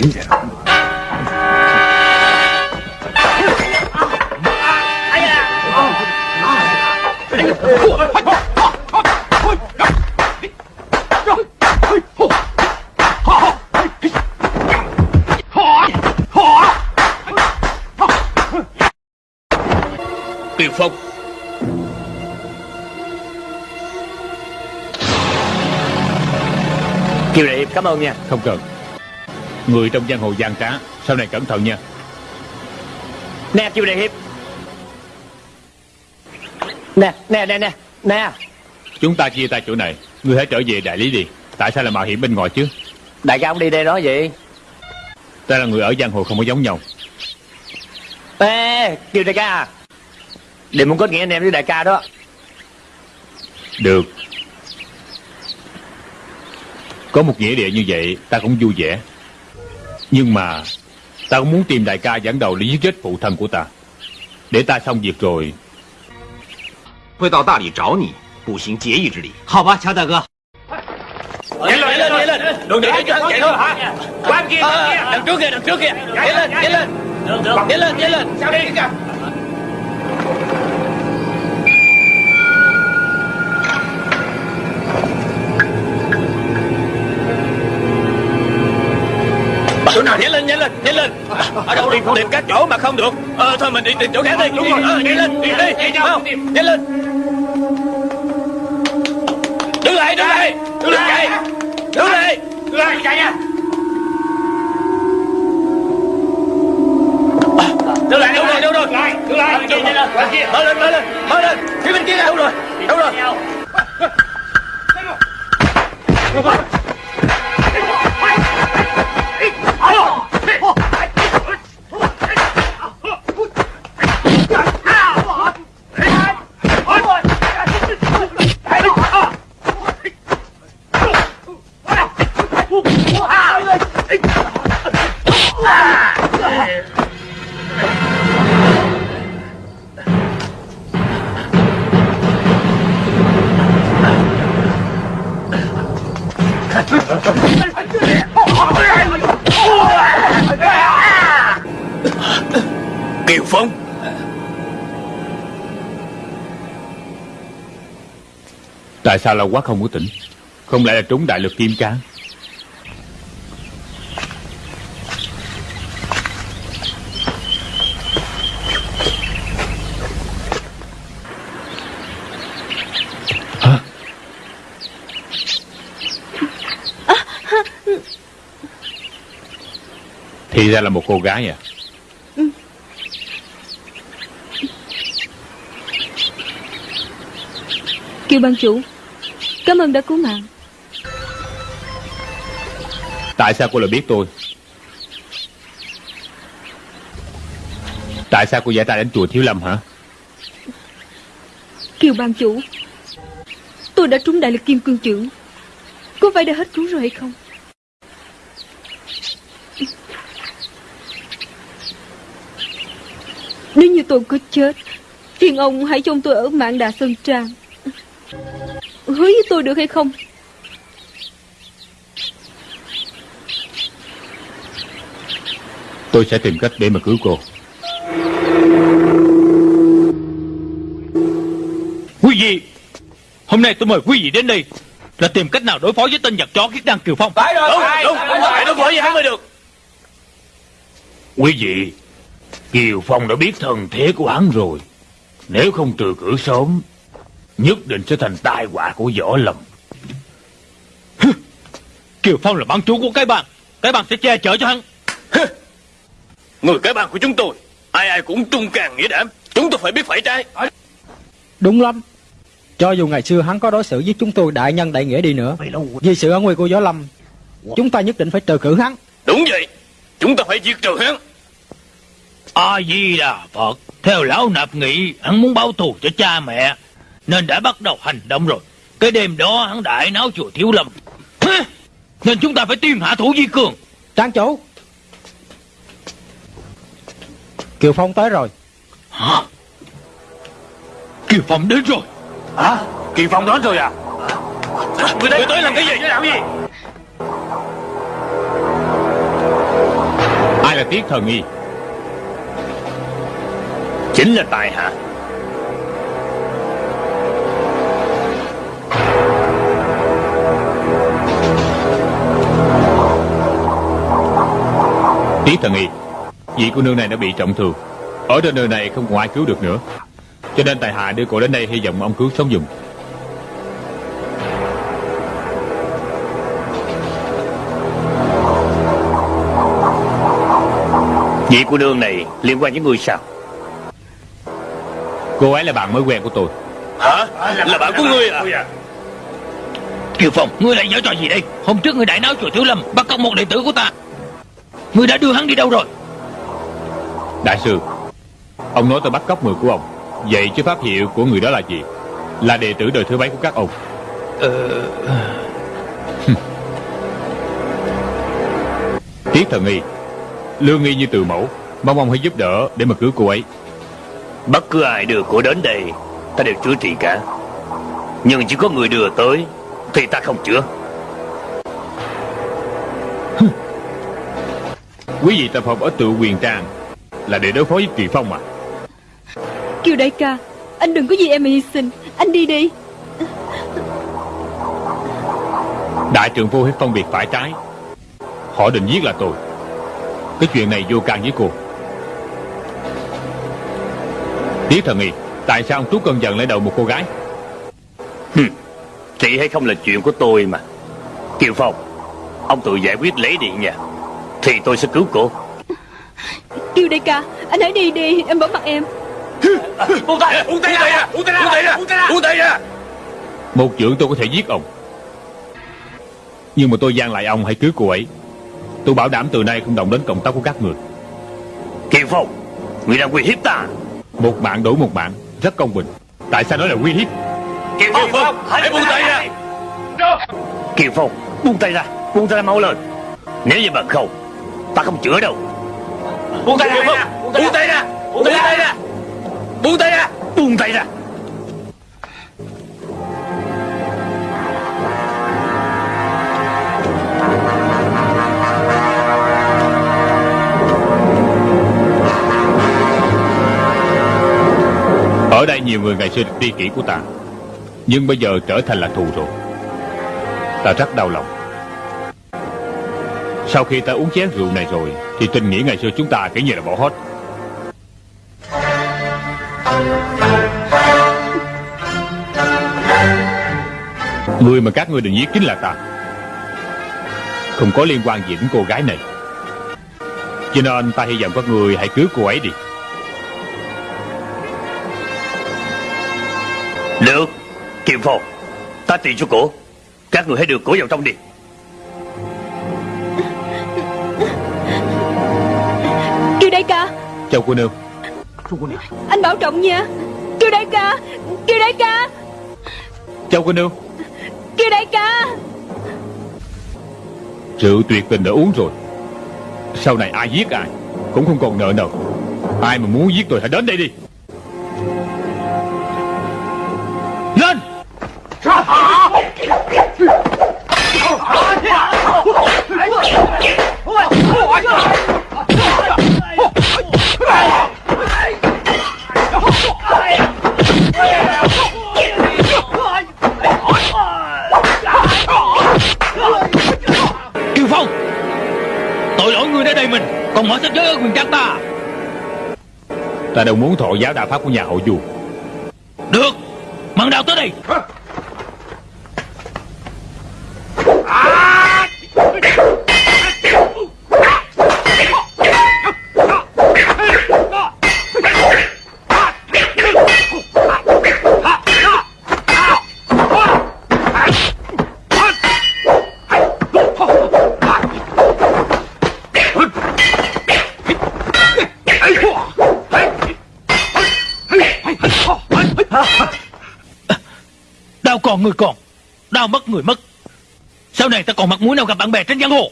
Hiệp cảm ơn nha. Không cần. Người trong giang hồ gian trá Sau này cẩn thận nha. Nè Kiều Đại Hiệp. Nè nè nè nè Nè. Chúng ta chia tay chỗ này. Người hãy trở về đại lý đi. Tại sao lại mạo hiểm bên ngoài chứ? Đại ca ông đi đây đó vậy. Ta là người ở giang hồ không có giống nhau. Ê Kiều đại ca à. Đừng muốn kết nghĩa anh em với đại ca đó. Được Có một nghĩa địa như vậy Ta cũng vui vẻ Nhưng mà Ta cũng muốn tìm đại ca dẫn đầu để giết chết phụ thân của ta Để ta xong việc rồi 会到大理找你，不行结义之礼。好吧乔大哥 Nhảy lên nhảy lên nhảy lên Đừng để cho hắn chạy thôi hả Quan kia quan kia Đằng trước kia đằng trước kia Nhảy lên nhảy lên Được được Nhảy lên nhảy lên Sao Lên ở đâu đi tìm các chỗ mà không được ờ thôi mình đi tìm chỗ khác đi đúng rồi ờ nhảy lên đi đi nhảy lên đứng lại đứng lại đứng Đứng lại Đứng lại Đứng lại chạy nha Đứng lại, đâu rồi, đâu rồi? Đứng lại, đứng lại. Mở lên, mở lên, mở lên. Phía bên kia đâu rồi? Đâu rồi? Kiều Phong. Tại sao lâu quá không có tỉnh? Không lẽ là trúng đại lực kim cang? Ra là một cô gái à Kiều ban chủ Cảm ơn đã cứu mạng. Tại sao cô lại biết tôi? Tại sao cô giải ta đến chùa Thiếu Lâm hả? Kiều ban chủ Tôi đã trúng đại lực kim cương trưởng. Có phải đã hết cứu rồi hay không Nếu như tôi có chết. Phiền ông hãy cho tôi ở mạng đà Sơn Trang. Hứa với tôi được hay không? Tôi sẽ tìm cách để mà cứu cô. Quý vị Hôm nay tôi mời quý vị đến đây Là tìm cách nào đối phó với tên giặc chó khiết đăng Kiều Phong. Phải rồi Đúng, đúng, đúng, phải đối phó với hắn mới được. Quý vị Kiều Phong đã biết thần thế của hắn rồi. Nếu không trừ cử sớm Nhất định sẽ thành tai họa của võ lâm. Kiều Phong là bán chủ của cái bàn Cái bàn sẽ che chở cho hắn. Người cái bàn của chúng tôi Ai ai cũng trung càng nghĩa đảm. Chúng tôi phải biết phải trái. Đúng lắm. Cho dù ngày xưa hắn có đối xử với chúng tôi đại nhân đại nghĩa đi nữa Vì sự ân nguy của Võ Lâm Chúng ta nhất định phải trừ cử hắn. Đúng vậy. Chúng ta phải diệt trừ hắn A Di Đà Phật, theo lão nạp nghĩ hắn muốn báo thù cho cha mẹ, nên đã bắt đầu hành động rồi. Cái đêm đó hắn đại náo chùa Thiếu Lâm. Nên chúng ta phải tuyên hạ thủ di cường. Trang chủ Kiều Phong tới rồi Hả? Kiều Phong đến rồi. Hả? Kiều Phong đến rồi à Người tới, người tới làm cái gì? Làm cái gì? Ai là Tiết Thần Y Chính là tài hạ. Tiết Thần Y Vị cô nương này đã bị trọng thương. Ở trên nơi này không còn ai cứu được nữa. Cho nên tại hạ đưa cô đến đây hy vọng ông cứu sống dùng. Vị cô nương này liên quan với người sao Cô ấy là bạn mới quen của tôi Hả? Là bạn của ngươi à Kiều Phong, ngươi lại giở trò gì đây? Hôm trước ngươi đại náo chùa Thiếu Lâm, bắt cóc một đệ tử của ta. Ngươi đã đưa hắn đi đâu rồi? Đại sư Ông nói tôi bắt cóc người của ông Vậy chứ pháp hiệu của người đó là gì Là đệ tử đời thứ mấy của các ông Ờ... Tiết Thần Y Lương nghi như từ mẫu Mong ông hãy giúp đỡ để mà cứu cô ấy Bất cứ ai đưa cô đến đây Ta đều chữa trị cả. Nhưng chỉ có người đưa tới Thì ta không chữa. Quý vị tập hợp ở tự quyền trang Là để đối phó với Kỳ Phong à Kiều đại ca Anh đừng có gì em mà hy sinh. Anh đi đi. Đại trưởng vô hết phân biệt phải trái. Họ định giết là tôi. Cái chuyện này vô can với cô Tiết thần y Tại sao ông trút cơn giận lên đầu một cô gái? Trị hay không là chuyện của tôi mà. Kiều Phong Ông tự giải quyết lấy điện nha. Thì tôi sẽ cứu cô. Kiều đại ca Anh hãy đi đi Em bỏ mặt em. Buông tay Buông tay ra Buông tay ra Buông tay ra Buông tay ra. Một trưởng tôi có thể giết ông. Nhưng mà tôi gian lại ông hãy cứu cô ấy. Tôi bảo đảm từ nay không động đến cộng tác của các người. Kiều Phong Người đang uy hiếp ta Một mạng đổi một mạng Rất công bình. Tại sao nói là uy hiếp? Kiều Phong Hãy buông tay ra. Kiều Phong Buông tay ra. Buông tay ra mau lên. Nếu như bằng không Ta không chữa đâu. Buông tay ra. Buông tay ra. Buông tay ra. Buông tay ra. Buông tay ra Ở đây nhiều người ngày xưa được tri kỷ của ta. Nhưng bây giờ trở thành là thù rồi. Ta rất đau lòng. Sau khi ta uống chén rượu này rồi, Thì tình nghĩa ngày xưa chúng ta kể như là bỏ hết. Người mà các ngươi định giết chính là ta. Không có liên quan gì đến cô gái này. Cho nên ta hy vọng các người hãy cứu cô ấy đi. Được Kiều Phong. Ta tiền cho cổ. Các người hãy đưa cổ vào trong đi. Kiều đại ca. Chào cô nương. Anh bảo trọng nha. Kiều đại ca. Kiều đại ca. Chào cô nương. Kiều đại ca. Rượu tuyệt tình đã uống rồi. Sau này ai giết ai Cũng không còn nợ nào Ai mà muốn giết tôi hãy đến đây đi Ta đâu muốn thọ giáo đạo pháp của nhà họ Du Được Mận đào tới đây Đau còn người còn Đau mất người mất. Sau này ta còn mặt mũi nào gặp bạn bè trên giang hồ?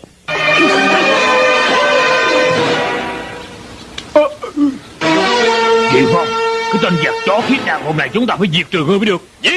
Kiều Phong Cái tên giặc chó khiết đàn hôm nay chúng ta phải diệt trừ ngươi mới được. Giết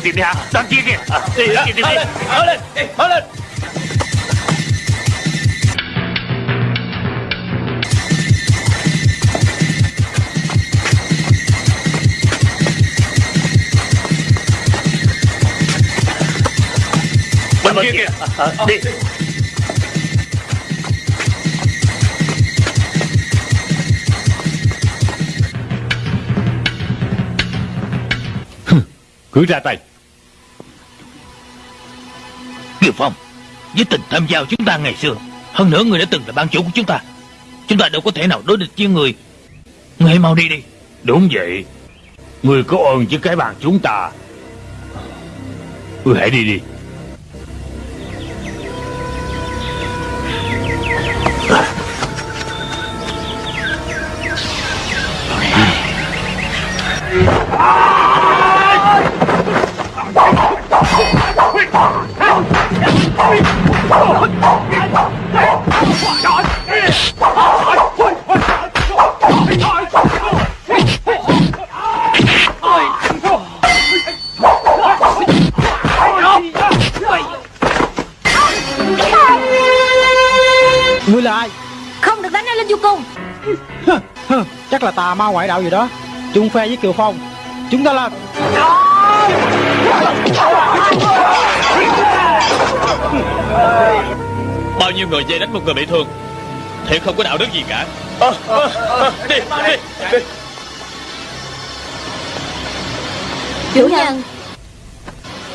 một tìm đi hả? Đang chia kìa. Đi Đi đi đi. lên Mở lên Đi Mở lên. Bên kia kìa. Đi. Cứ ra tay với tình tham giao chúng ta ngày xưa. Hơn nữa người đã từng là ban chủ của chúng ta. Chúng ta đâu có thể nào đối địch với người. Người hãy mau đi đi. Đúng vậy. Người có ơn với cái bàn chúng ta. Người hãy đi đi. Ah! Ngươi là ai? Không được đánh ai lên vô cùng Chắc là tà ma ngoại đạo gì đó. Chung phe với Kiều Phong. Chúng ta lên Bao nhiêu người dây đánh một người bị thương Thiệt không có đạo đức gì cả. Đi, đi, đi. Chủ nhân.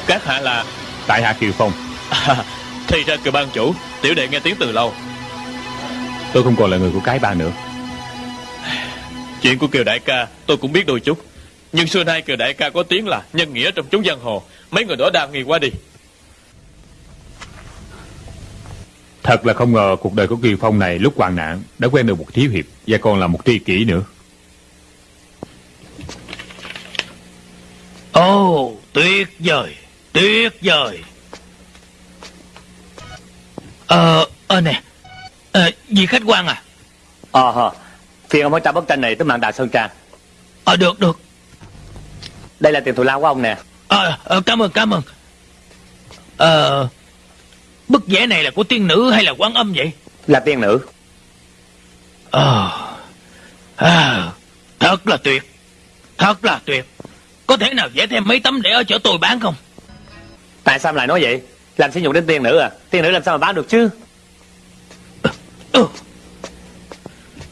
Các hạ là Tại hạ Kiều Phong. À, Thì ra cựu ban chủ Tiểu đệ nghe tiếng từ lâu. Tôi không còn là người của cái bang nữa. Chuyện của Kiều Đại ca tôi cũng biết đôi chút. Nhưng xưa nay Kiều Đại ca có tiếng là Nhân nghĩa trong chúng giang hồ. Mấy người đó đa nghi quá đi Thật là không ngờ cuộc đời của Kiều Phong này lúc hoạn nạn đã quen được một thiếu hiệp và còn là một tri kỷ nữa. Ồ, oh, tuyệt vời, tuyệt vời. Ờ, ờ nè, ờ, vị khách quan à? Ờ, hờ. phiền ông hãy trả bức tranh này tới mạng Đại Sơn Trang. Ờ, được, được. Đây là tiền thù lao của ông nè. Ờ, ờ, cảm ơn, cảm ơn. Ờ, bức vẽ này là của tiên nữ hay là quán âm vậy? Là tiên nữ. Ờ, à, thật là tuyệt, thật là tuyệt. Có thể nào vẽ thêm mấy tấm để ở chỗ tôi bán không? Tại sao lại nói vậy? Làm sử dụng đến tiên nữ à? Tiên nữ làm sao mà bán được chứ?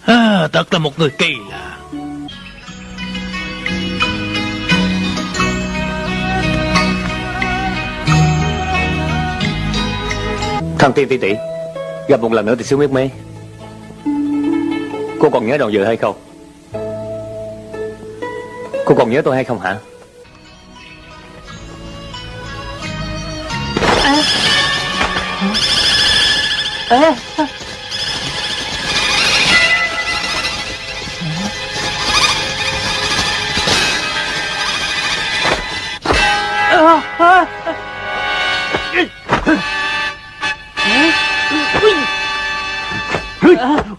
À, thật là một người kỳ lạ. Thằng tiên tỷ tỷ, Gặp một lần nữa thì xíu biết mấy. Cô còn nhớ đầu dự hay không? Cô còn nhớ tôi hay không hả? À.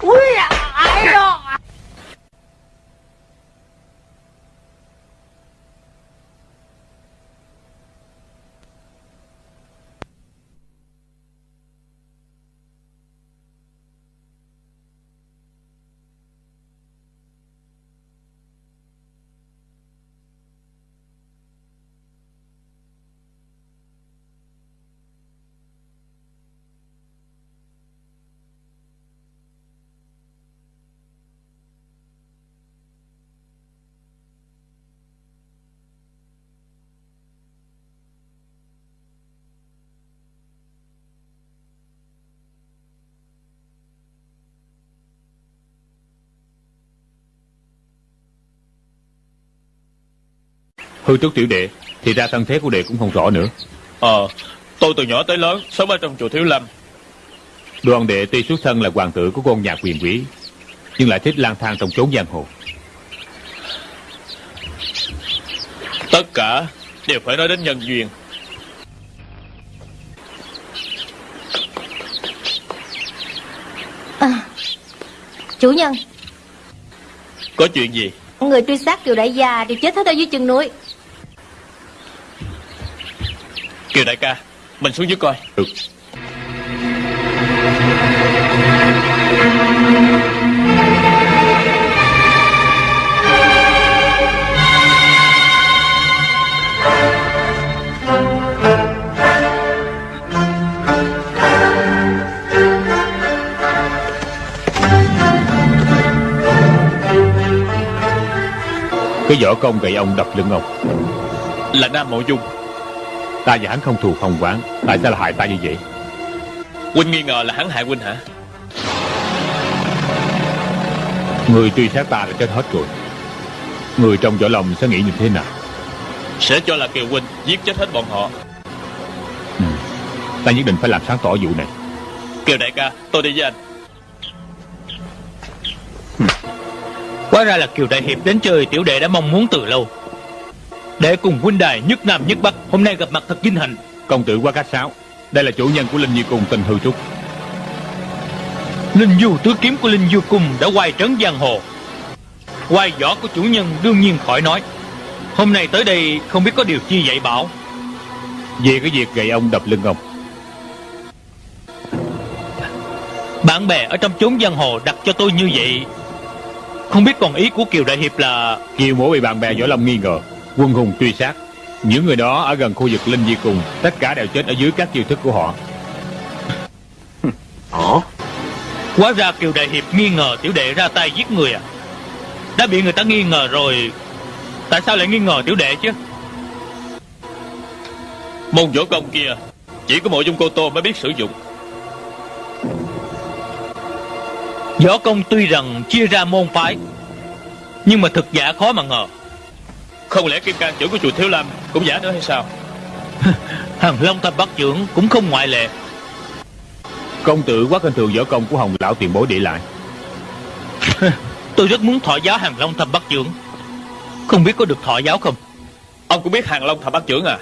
Ui, ai đó Hư trúc tiểu đệ Thì ra thân thế của đệ cũng không rõ nữa. Ờ, tôi từ nhỏ tới lớn Sống ở trong chùa Thiếu Lâm. Đoàn đệ tuy xuất thân là hoàng tử của con nhà quyền quý Nhưng lại thích lang thang trong chốn giang hồ. Tất cả đều phải nói đến nhân duyên. À, Chủ nhân. Có chuyện gì? Người truy sát Kiều Đại Gia đều chết hết ở dưới chân núi Kiều đại ca Mình xuống dưới coi. Được Cái võ công gậy ông đập lưng ông. Là Nam Mộ Dung Ta và hắn không thù không quán Tại sao lại hại ta như vậy? Huynh nghi ngờ là hắn hại Huynh hả? Người truy sát ta đã chết hết rồi. Người trong võ lòng sẽ nghĩ như thế nào? Sẽ cho là Kiều Huynh giết chết hết bọn họ. Ừ. Ta nhất định phải làm sáng tỏ vụ này. Kiều đại ca tôi đi với anh. Hóa ra là Kiều Đại Hiệp đến chơi tiểu đệ đã mong muốn từ lâu Để cùng huynh đài nhất nam nhất bắc Hôm nay gặp mặt thật vinh hạnh. Công tử quá khách sáo Đây là chủ nhân của Linh Nhi Cung tên Hư Trúc. Linh du tứ kiếm của Linh du cung đã quay trấn giang hồ. Quay võ của chủ nhân đương nhiên khỏi nói. Hôm nay tới đây không biết có điều chi dạy bảo. Về cái việc gậy ông đập lưng ông. Bạn bè ở trong chốn giang hồ đặt cho tôi như vậy Không biết còn ý của Kiều Đại Hiệp là Kiều mổ bị bạn bè Võ Lâm nghi ngờ Quân hùng truy sát. Những người đó ở gần khu vực Linh Di Cung Tất cả đều chết ở dưới các chiêu thức của họ. Ồ Hóa ra Kiều Đại Hiệp nghi ngờ tiểu đệ ra tay giết người à? Đã bị người ta nghi ngờ rồi Tại sao lại nghi ngờ tiểu đệ chứ? Môn võ công kia Chỉ có mộ dung cô tô mới biết sử dụng. Võ công tuy rằng chia ra môn phái Nhưng mà thực giả khó mà ngờ Không lẽ kim can trưởng của chùa Thiếu Lâm Cũng giả nữa hay sao? Hàng Long Thập Bắt trưởng cũng không ngoại lệ. Công tử quá kinh thường võ công của Hồng Lão tiền bối để lại. Tôi rất muốn thọ giáo Hàng Long Thập Bắt trưởng. Không biết có được thọ giáo không? Ông cũng biết hàng long thập bát trưởng à?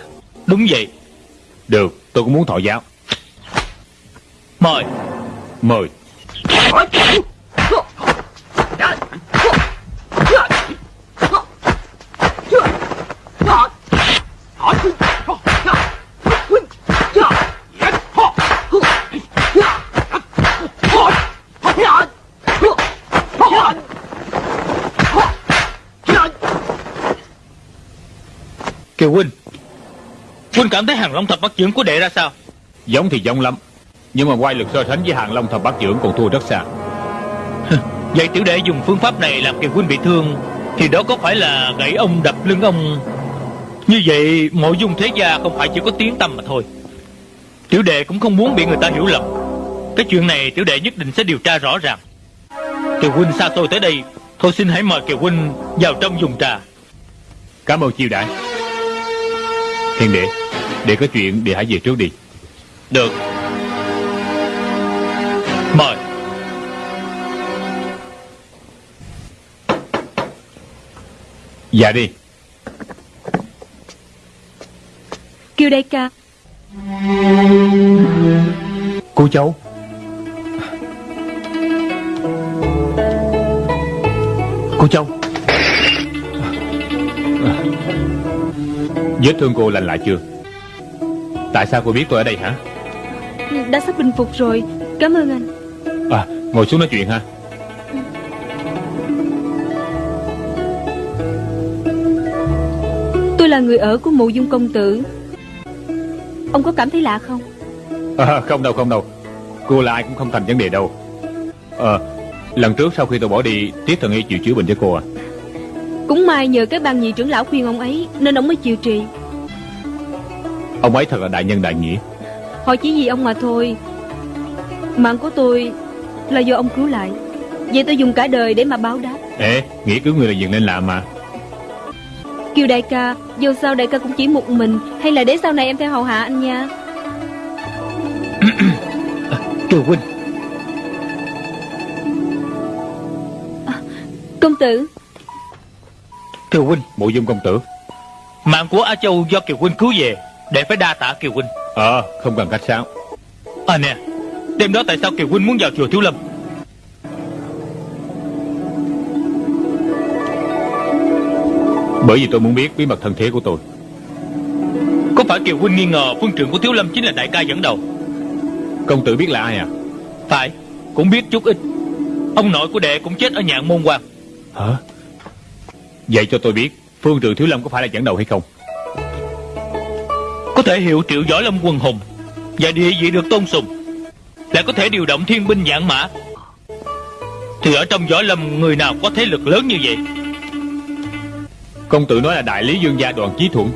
Đúng vậy. Được tôi cũng muốn thọ giáo. Mời. Mời Kiều Huynh Huynh cảm thấy Hàng Long Thập Bắt trưởng của đệ ra sao? Giống thì giống lắm Nhưng mà quay lực so sánh với hàng long thập bát trưởng còn thua rất xa. Vậy tiểu đệ dùng phương pháp này làm Kiều Huynh bị thương Thì đó có phải là gãy ông đập lưng ông Như vậy mộ dung thế gia không phải chỉ có tiếng tâm mà thôi. Tiểu đệ cũng không muốn bị người ta hiểu lầm. Cái chuyện này tiểu đệ nhất định sẽ điều tra rõ ràng. Kiều Huynh xa tôi tới đây Thôi xin hãy mời Kiều Huynh vào trong dùng trà. Cảm ơn chiêu đãi Thiên đệ Để có chuyện để hãy về trước đi. Được. Mời. Dạ đi Kiều đại ca. Cô cháu Cô cháu Vết thương cô lành lại chưa? Tại sao cô biết tôi ở đây hả? Đã sắp bình phục rồi. Cảm ơn anh. À ngồi xuống nói chuyện ha. Tôi là người ở của mộ dung công tử Ông có cảm thấy lạ không? À, Không đâu không đâu. Cô là ai cũng không thành vấn đề đâu. Ờ Lần trước sau khi tôi bỏ đi Tiết thần y chịu chữa bệnh cho cô à. Cũng may nhờ cái ban nhị trưởng lão khuyên ông ấy Nên ông mới chịu trị Ông ấy thật là đại nhân đại nghĩa. Họ chỉ vì ông mà thôi. Mạng của tôi Là do ông cứu lại. Vậy tôi dùng cả đời để mà báo đáp. Ê Nghĩa cứu người là việc nên làm mà Kiều đại ca Dù sao đại ca cũng chỉ một mình. Hay là để sau này em theo hầu hạ anh nha. Kiều Huynh. Công tử. Kiều Huynh Mộ dung công tử. Mạng của A Châu do Kiều Huynh cứu về Để phải đa tạ Kiều Huynh. Ờ không cần khách sáo. À nè Đêm đó tại sao Kiều Huynh muốn vào chùa Thiếu Lâm Bởi vì tôi muốn biết bí mật thân thế của tôi. Có phải Kiều Huynh nghi ngờ phương trưởng của Thiếu Lâm chính là đại ca dẫn đầu? Công tử biết là ai à? Phải Cũng biết chút ít. Ông nội của đệ cũng chết ở nhạn môn quan. Hả? Vậy cho tôi biết Phương trường Thiếu Lâm có phải là dẫn đầu hay không? Có thể hiệu triệu võ lâm quần hùng Và địa vị được tôn sùng Lại có thể điều động thiên binh dạng mã. Thì ở trong võ lâm Người nào có thế lực lớn như vậy Công tử nói là đại lý dương gia đoàn chí thuận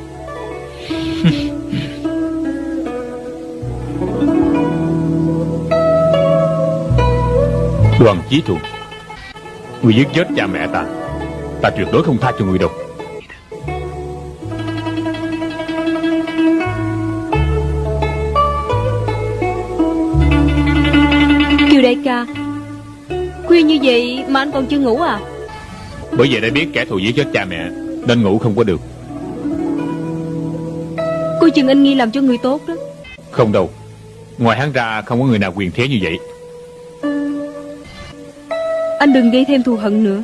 Đoàn chí thuận Người giết chết cha mẹ ta Ta tuyệt đối không tha cho người đâu. Kiều đại ca Khuya như vậy mà anh còn chưa ngủ à? Bởi vậy đã biết kẻ thù giết chết cha mẹ Nên ngủ không có được. Cô chừng anh nghi làm cho người tốt đó. Không đâu. Ngoài hắn ra không có người nào quyền thế như vậy. Anh đừng gây thêm thù hận nữa.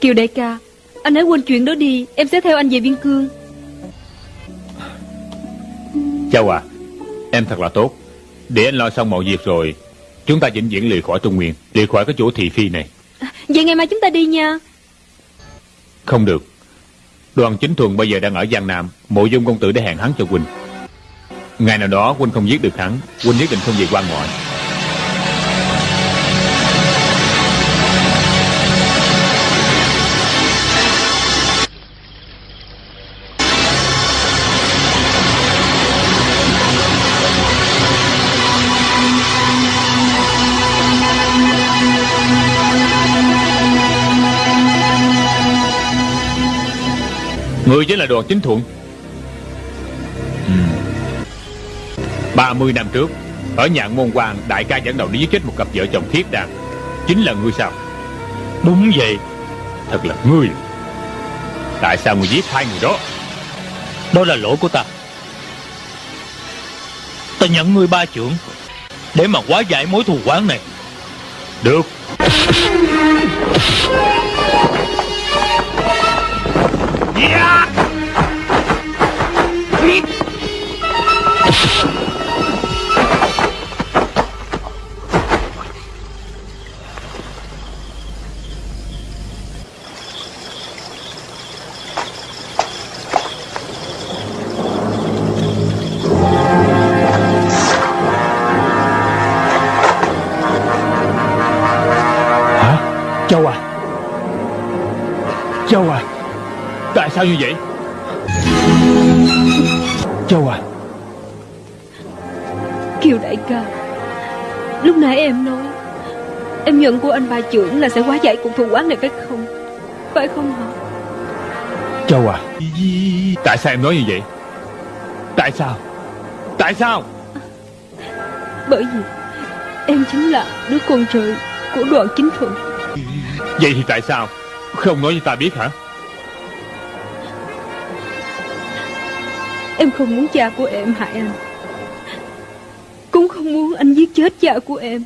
Kiều đại ca Anh hãy quên chuyện đó đi. Em sẽ theo anh về biên cương. Châu à Em thật là tốt. Để anh lo xong mọi việc rồi Chúng ta vĩnh viễn lìa khỏi Trung Nguyên Lìa khỏi cái chỗ thị phi này. Vậy ngày mai chúng ta đi nha không được. Đoàn chính thuần bây giờ đang ở Giang Nam, Mộ dung công tử để hẹn hắn cho quỳnh. Ngày nào đó quỳnh không giết được hắn, quỳnh nhất định không về quan ngoại. Người chính là đoàn chính thuận. Ừ. 30 năm trước Ở nhạn môn quan Đại ca dẫn đầu đi giết chết một cặp vợ chồng thiết đàn Chính là ngươi sao? Đúng vậy. Thật là ngươi. Tại sao ngươi giết hai người đó? Đó là lỗi của ta. Ta nhận ngươi ba trưởng Để mà hóa giải mối thù oán này. Được Châu Châu à? Kiều đại ca Lúc nãy em nói Em nhận của anh ba trưởng là sẽ hóa giải cuộc thù oán này phải không? Phải không hả? Châu à? Tại sao em nói như vậy? Tại sao? Tại sao? Bởi vì Em chính là đứa con trời Của đoàn chính thuận. Vậy thì tại sao? Không nói cho ta biết hả Em không muốn cha của em hại anh. Cũng không muốn anh giết chết cha của em.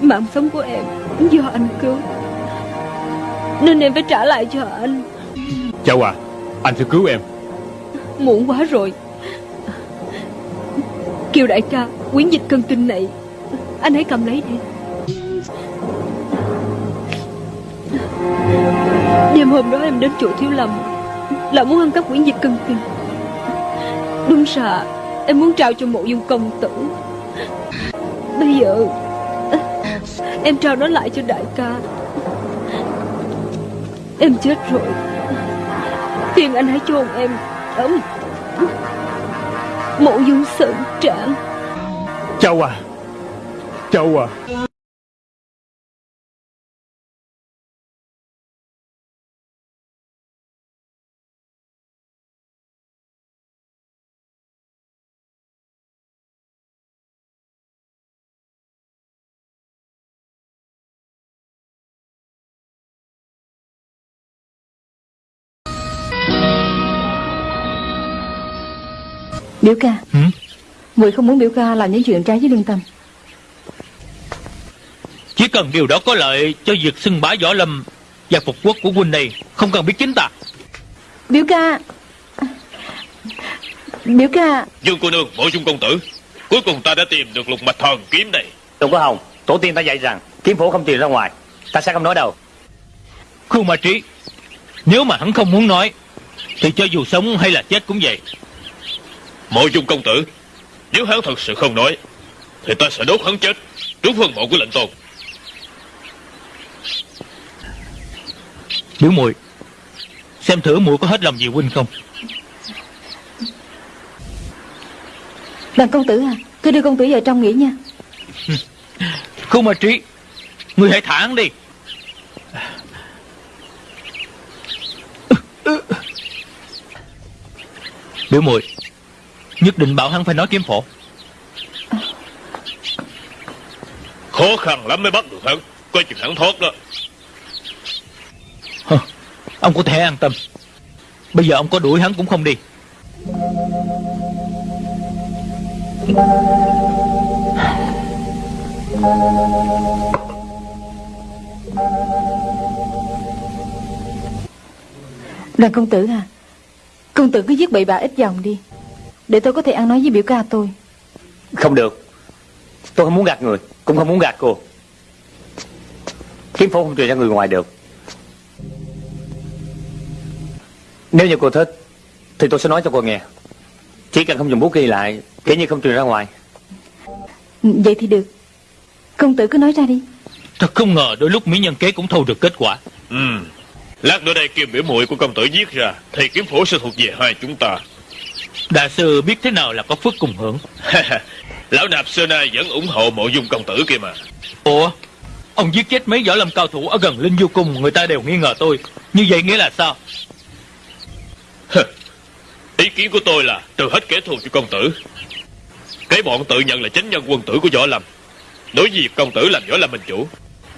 Mạng sống của em Do anh cứu. Nên em phải trả lại cho anh. Châu à Anh sẽ cứu em. Muộn quá rồi. Kiều đại ca Quyển dịch cân kinh này Anh hãy cầm lấy đi. Đêm hôm đó em đến chỗ thiếu lâm Là muốn ăn cắp quyển dịch cân kinh Đúng sợ. Em muốn trao cho mộ dung công tử. Bây giờ, Em trao nó lại cho đại ca. Em chết rồi. Phiền anh hãy chôn em. Ở Mộ dung sơn trạng Châu à. Châu à. Biểu ca. Ừ? Muội không muốn biểu ca làm những chuyện trái với lương tâm. Chỉ cần điều đó có lợi cho việc xưng bá võ lâm Và phục quốc của huynh này Không cần biết chính ta. Biểu ca. Biểu ca. Dương cô nương, mộ dung công tử. Cuối cùng ta đã tìm được lục mạch thần kiếm này. Đừng có hồng Tổ tiên ta dạy rằng Kiếm phổ không truyền ra ngoài. Ta sẽ không nói đâu. Khu ma trí Nếu mà hắn không muốn nói Thì cho dù sống hay là chết cũng vậy Mộ dung công tử Nếu hắn thật sự không nói Thì ta sẽ đốt hắn chết Trước phân mộ của lệnh tôn. Biểu muội Xem thử muội có hết lòng vì huynh không? Đoàn công tử à Cứ đưa công tử vào trong nghỉ nha. Khu ma trí Ngươi hãy thả hắn đi. Biểu muội Nhất định bảo hắn phải nói kiếm phổ. Khó khăn lắm mới bắt được hắn. Coi chừng hắn thoát đó. Hơ, Ông có thể an tâm. Bây giờ ông có đuổi hắn cũng không đi. Đoàn công tử à. Công tử cứ viết bậy bạ ít dòng đi Để tôi có thể ăn nói với biểu ca tôi. Không được. Tôi không muốn gạt người Cũng không muốn gạt cô. Kiếm phố không truyền ra người ngoài được. Nếu như cô thích Thì tôi sẽ nói cho cô nghe. Chỉ cần không dùng bút ghi lại Kể như không truyền ra ngoài. Vậy thì được. Công tử cứ nói ra đi. Thật không ngờ đôi lúc mỹ nhân kế cũng thu được kết quả. Ừ. Lát nữa đây kim biểu muội của công tử viết ra Thì kiếm phổ sẽ thuộc về hai chúng ta Đại sư biết thế nào là có phước cùng hưởng? Lão nạp xưa nay vẫn ủng hộ mộ dung công tử kia mà. Ủa? Ông giết chết mấy võ lâm cao thủ ở gần Linh Du Cung Người ta đều nghi ngờ tôi. Như vậy nghĩa là sao? Ý kiến của tôi là trừ hết kẻ thù cho công tử. Cái bọn tự nhận là chánh nhân quân tử của võ lâm. Đối với việc công tử làm võ lâm minh chủ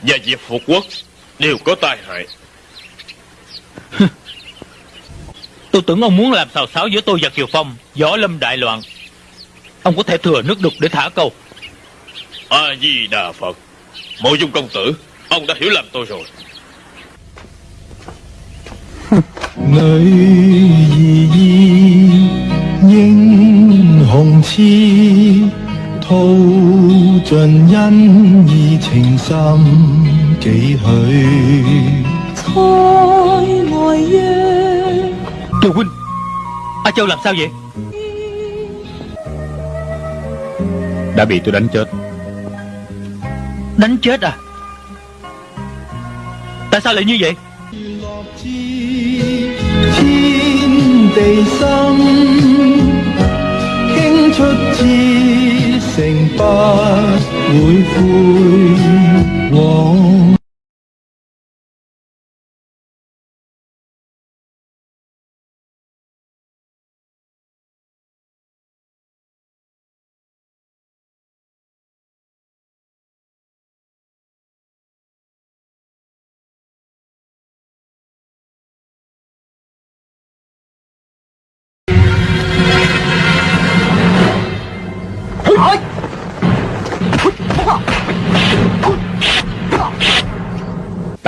Và việc phục quốc Đều có tai hại Tôi tưởng ông muốn làm xào xáo giữa tôi và Kiều Phong Gió lâm đại loạn. Ông có thể thừa nước đục để thả câu. A-di-đà Phật Mộ dung công tử Ông đã hiểu lầm tôi rồi. Nơi gì Nhưng hồng chi Thâu trần nhân Nhi tình xâm Kỷ hỡi Khói ngồi yên Kiều huynh A Châu làm sao vậy? Đã bị tôi đánh chết. Đánh chết à? Tại sao lại như vậy? Thiên địa tâm Kinh xuất chi Thành bất hồi vui Hoàng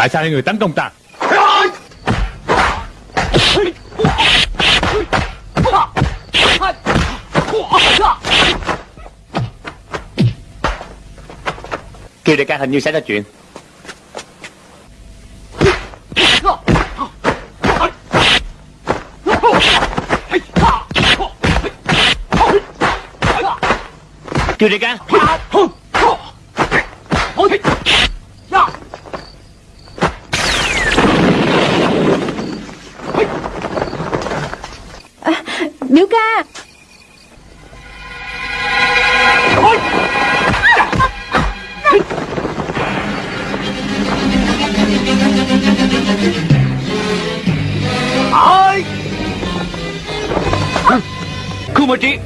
Tại sao hai người tấn công ta? Kiều đại ca hình như xảy ra chuyện. Kiều đại ca. Biểu ca. Khu Mơ Trí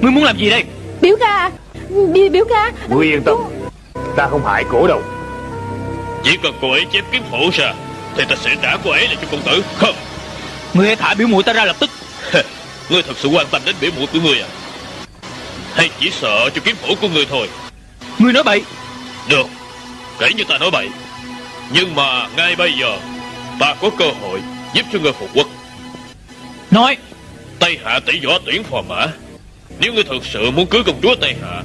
Ngươi muốn làm gì đây? Biểu ca. Biểu, biểu ca. Ngươi yên tâm Ta không hại cổ đâu. Chỉ cần cô ấy chép kiếm phổ ra Thì ta sẽ trả cô ấy lại cho công tử. Không. Ngươi hãy thả biểu mũi ta ra lập tức Ngươi thật sự quan tâm đến biểu mũi của ngươi à? Hay chỉ sợ cho kiếm phổ của ngươi thôi? Ngươi nói bậy. Được Kể như ta nói bậy. Nhưng mà ngay bây giờ Ta có cơ hội giúp cho ngươi phục quốc. Nói. Tây Hạ tỷ võ tuyển phò mã. Nếu ngươi thực sự muốn cưới công chúa Tây Hạ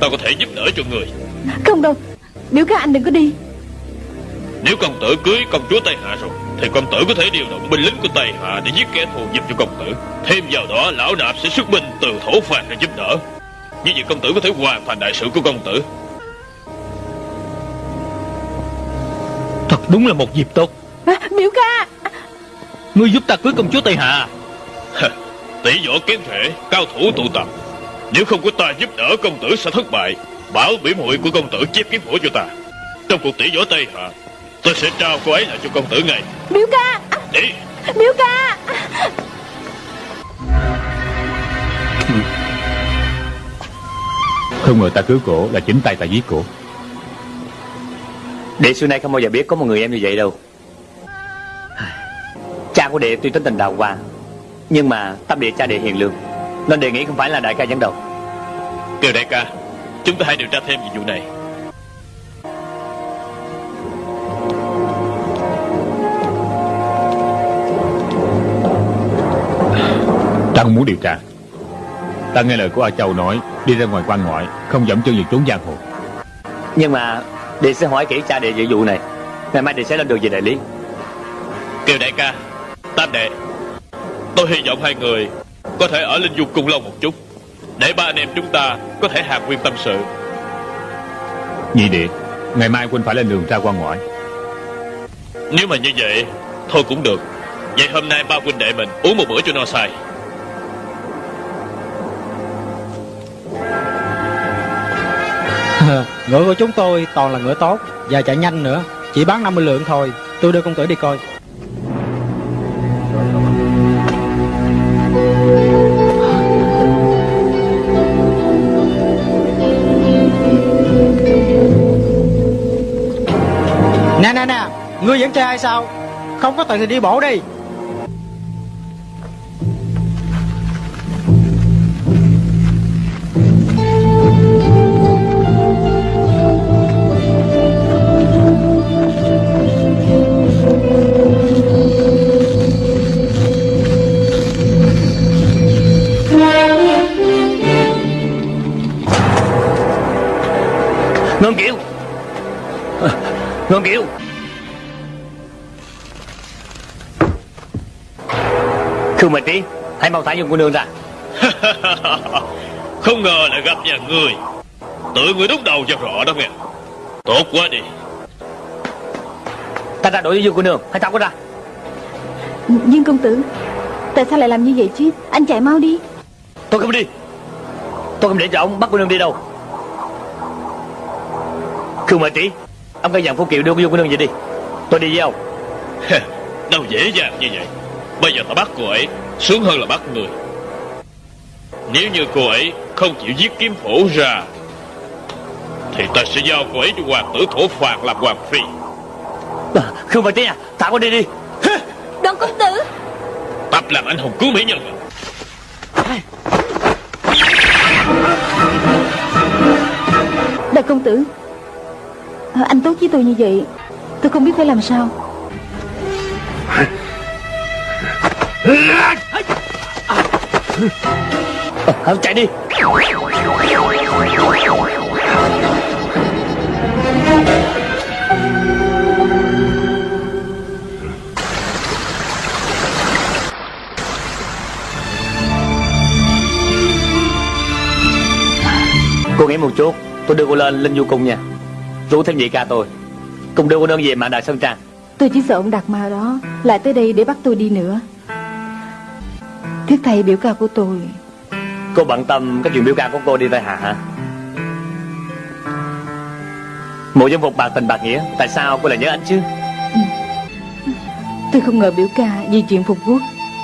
Ta có thể giúp đỡ cho ngươi. Không đâu. Biểu ca anh đừng có đi. Nếu công tử cưới công chúa Tây Hạ rồi Thì công tử có thể điều động binh lính của Tây Hạ Để giết kẻ thù giúp cho công tử. Thêm vào đó lão nạp sẽ xuất binh từ thổ phạt để giúp đỡ. Như vậy công tử có thể hoàn thành đại sự của công tử. Thật đúng là một dịp tốt. À, Biểu ca! Ngươi giúp ta cưới công chúa Tây Hạ Tỷ võ kiếm thể Cao thủ tụ tập. Nếu không có ta giúp đỡ công tử sẽ thất bại. Bảo biểu muội của công tử chép kiếm phổ cho ta. Trong cuộc tỷ võ Tây Hạ Tôi sẽ trao cô ấy lại cho công tử ngay. Biểu ca. Đi. Biểu ca. Không ngờ ta cứu cổ là chính tay ta giết cổ. Đệ xưa nay không bao giờ biết có một người em như vậy đâu. Cha của đệ tuy tính tình đào hoa Nhưng mà tâm địa cha đệ hiền lương Nên đệ nghĩ không phải là đại ca dẫn đầu. Kiều đại ca Chúng ta hãy điều tra thêm về vụ này Ta không muốn điều tra. Ta nghe lời của A Châu nói Đi ra ngoài quan ngoại Không dẫm chân vào trốn giang hồ. Nhưng mà Đệ sẽ hỏi kỹ cha đệ về vụ này. Ngày mai đệ sẽ lên đường về đại lý. Kiều đại ca Tam đệ Tôi hy vọng hai người Có thể ở Linh Du Cung lâu một chút Để ba anh em chúng ta Có thể hàn nguyên tâm sự. Nhị đệ Ngày mai huynh phải lên đường ra quan ngoại. Nếu mà như vậy Thôi cũng được. Vậy hôm nay ba huynh đệ mình uống một bữa cho no say ngựa của chúng tôi toàn là ngựa tốt Và chạy nhanh nữa. Chỉ bán 50 lượng thôi. Tôi đưa công tử đi coi. Nè nè nè. Ngươi vẫn chơi hay sao? Không có tiền thì đi bộ đi. Ngân Kiều Khương Mệnh Trí Hãy mau thả dân cô nương ra. Không ngờ lại gặp nhà người Tự người đúng đầu cho rõ đó nghe Tốt quá đi. Ta ra đội với dương cô nương Hãy thả cô ra. Nhưng công tử Tại sao lại làm như vậy chứ? Anh chạy mau đi. Tôi không đi. Tôi không để cho ông bắt cô nương đi đâu. Khương Mệnh Trí Ông cây dặn Phú Kiều đưa cô Dương cô nương về đi. Tôi đi với ông. Đâu dễ dàng như vậy. Bây giờ ta bắt cô ấy Sướng hơn là bắt người. Nếu như cô ấy không chịu giết kiếm phổ ra Thì ta sẽ giao cô ấy cho hoàng tử thổ phạt làm hoàng phi. Khương Mệnh Trí à Thả cô đi đi. Đoàn công tử. Tập làm anh hùng cứu mỹ nhân Đại công tử Ờ, anh tốt với tôi như vậy Tôi không biết phải làm sao. À, Chạy đi. Cô nghĩ một chút Tôi đưa cô lên Linh vô cùng nha. Rủ thêm nhị ca tôi. Cùng đưa cô nương về mạng đại Sơn Trang. Tôi chỉ sợ ông Đạt Ma đó Lại tới đây để bắt tôi đi nữa. Thưa thầy biểu ca của tôi. Cô bận tâm cái chuyện biểu ca của cô đi tại hạ hả? Mộ dân phục bạc tình bạc nghĩa Tại sao cô lại nhớ anh chứ? Tôi không ngờ biểu ca vì chuyện phục quốc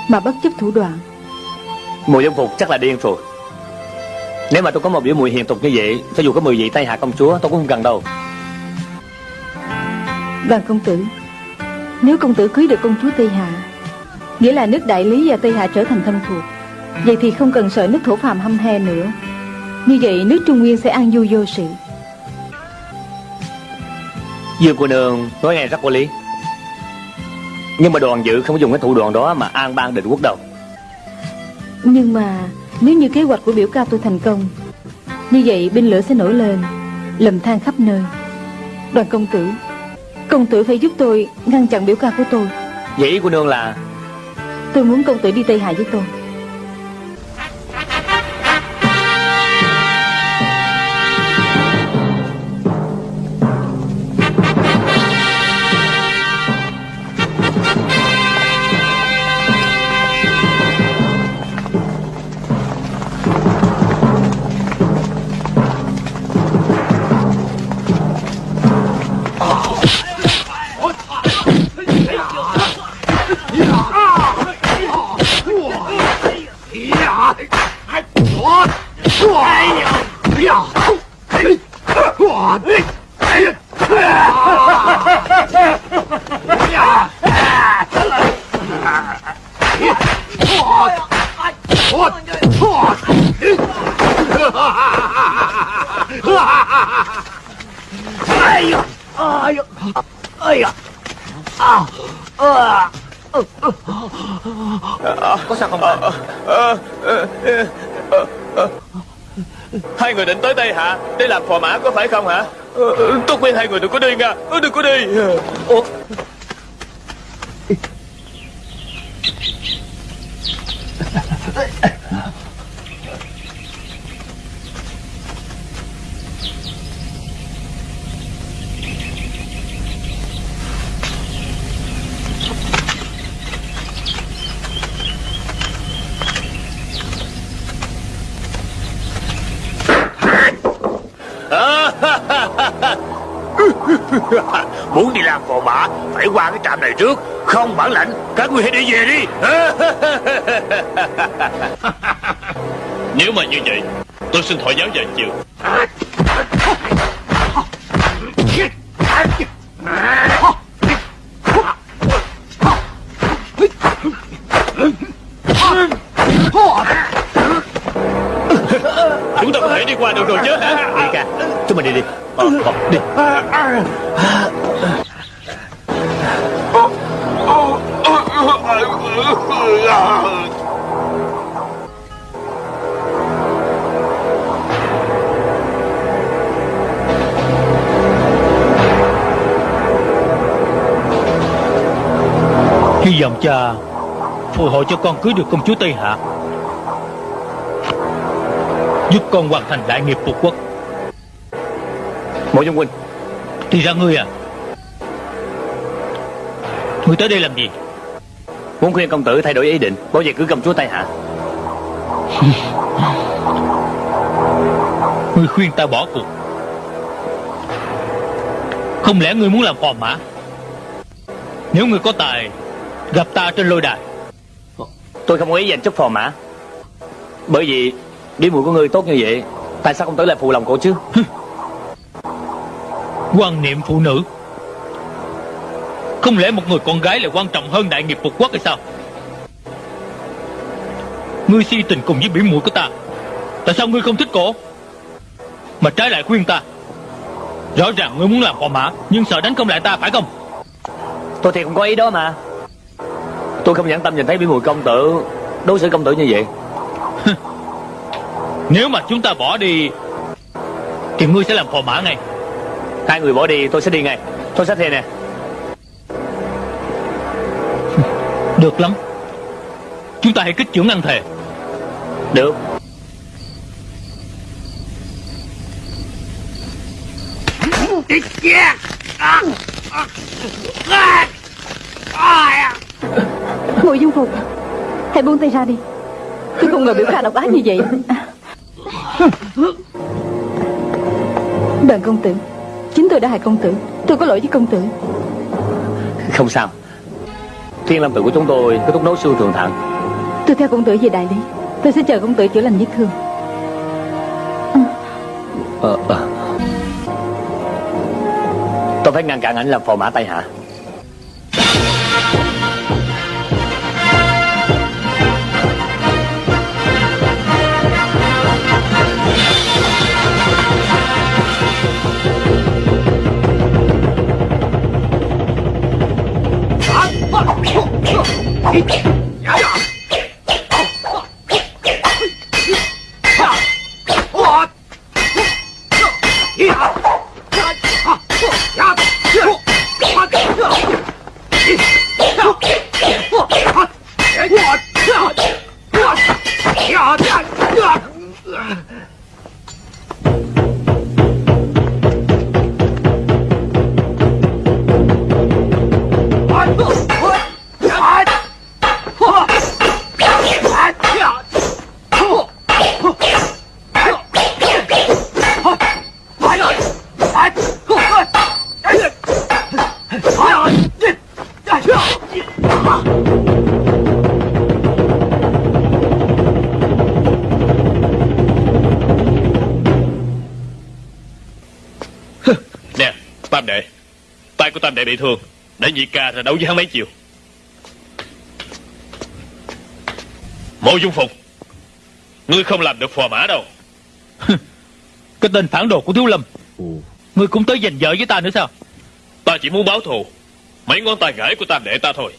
Mà bất chấp thủ đoạn. Mùi dân phục chắc là điên rồi. Nếu mà tôi có một biểu mùi hiền tục như vậy Cho dù có 10 vị Tây Hạ công chúa tôi cũng không cần đâu Đoàn công tử. Nếu công tử cưới được công chúa Tây Hạ Nghĩa là nước Đại Lý và Tây Hạ trở thành thân thuộc Vậy thì không cần sợ nước thổ phàm hăm he nữa. Như vậy nước Trung Nguyên sẽ an vui vô sự. Dương cô nương nói nghe rất có lý. Nhưng mà đoàn dự không có dùng cái thủ đoạn đó Mà an bang định quốc đâu Nhưng mà nếu như kế hoạch của biểu ca tôi thành công Như vậy binh lửa sẽ nổi lên Lầm than khắp nơi. Đoàn công tử Công tử phải giúp tôi ngăn chặn biểu ca của tôi. Vậy ý của nương là? Tôi muốn công tử đi Tây Hạ với tôi đây hả? Để làm phò mã có phải không hả? Ờ, ờ, Tôi khuyên hai người, đừng có đi nha ờ, Đừng có đi. Ủa? Sinh thọ giáo vài chiều. Vọng cha phù hộ cho con cưới được công chúa Tây Hạ Giúp con hoàn thành đại nghiệp phục quốc. Mộ Dung Huynh Thì ra ngươi à Ngươi tới đây làm gì? Muốn khuyên công tử thay đổi ý định Bảo vệ cưới công chúa Tây Hạ. Ngươi khuyên ta bỏ cuộc. Không lẽ ngươi muốn làm phò mã? Nếu ngươi có tài Gặp ta trên lôi đài. Tôi không có ý dành chút phò mã. Bởi vì Biểu muội của ngươi tốt như vậy Tại sao công tử lại phụ lòng cô chứ? Quan niệm phụ nữ. Không lẽ một người con gái lại quan trọng hơn đại nghiệp phục quốc hay sao? Ngươi si tình cùng với biểu muội của ta. Tại sao ngươi không thích cổ? Mà trái lại khuyên ta. Rõ ràng ngươi muốn làm phò mã Nhưng sợ đánh không lại ta phải không? Tôi thì không có ý đó mà Tôi không nhẫn tâm nhìn thấy biểu muội công tử Đối xử công tử như vậy. Nếu mà chúng ta bỏ đi Thì ngươi sẽ làm phò mã ngay. Hai người bỏ đi tôi sẽ đi ngay. Tôi sẽ thề nè. Được lắm. Chúng ta hãy kích trưởng ăn thề. Được Mộ dung phục Hãy buông tay ra đi. Tôi không ngờ biểu ca độc ác như vậy. Đoàn công tử Chính tôi đã hại công tử. Tôi có lỗi với công tử. Không sao. Thiên lâm tự của chúng tôi có thuốc nấu xương thường thận Tôi theo công tử về đại lý. Tôi sẽ chờ công tử chữa lành vết thương. Ờ, ờ. Tôi phải ngăn cản ảnh làm phò mã Tây Hạ Nè bị thương. Để nhị ca ra đấu với hắn mấy chiều. Mộ Dung Phục Ngươi không làm được phò mã đâu. Cái tên phản đồ của Thiếu Lâm. Ngươi cũng tới giành vợ với ta nữa sao? Ta chỉ muốn báo thù. Mấy ngón tay gãy của tam đệ ta thôi.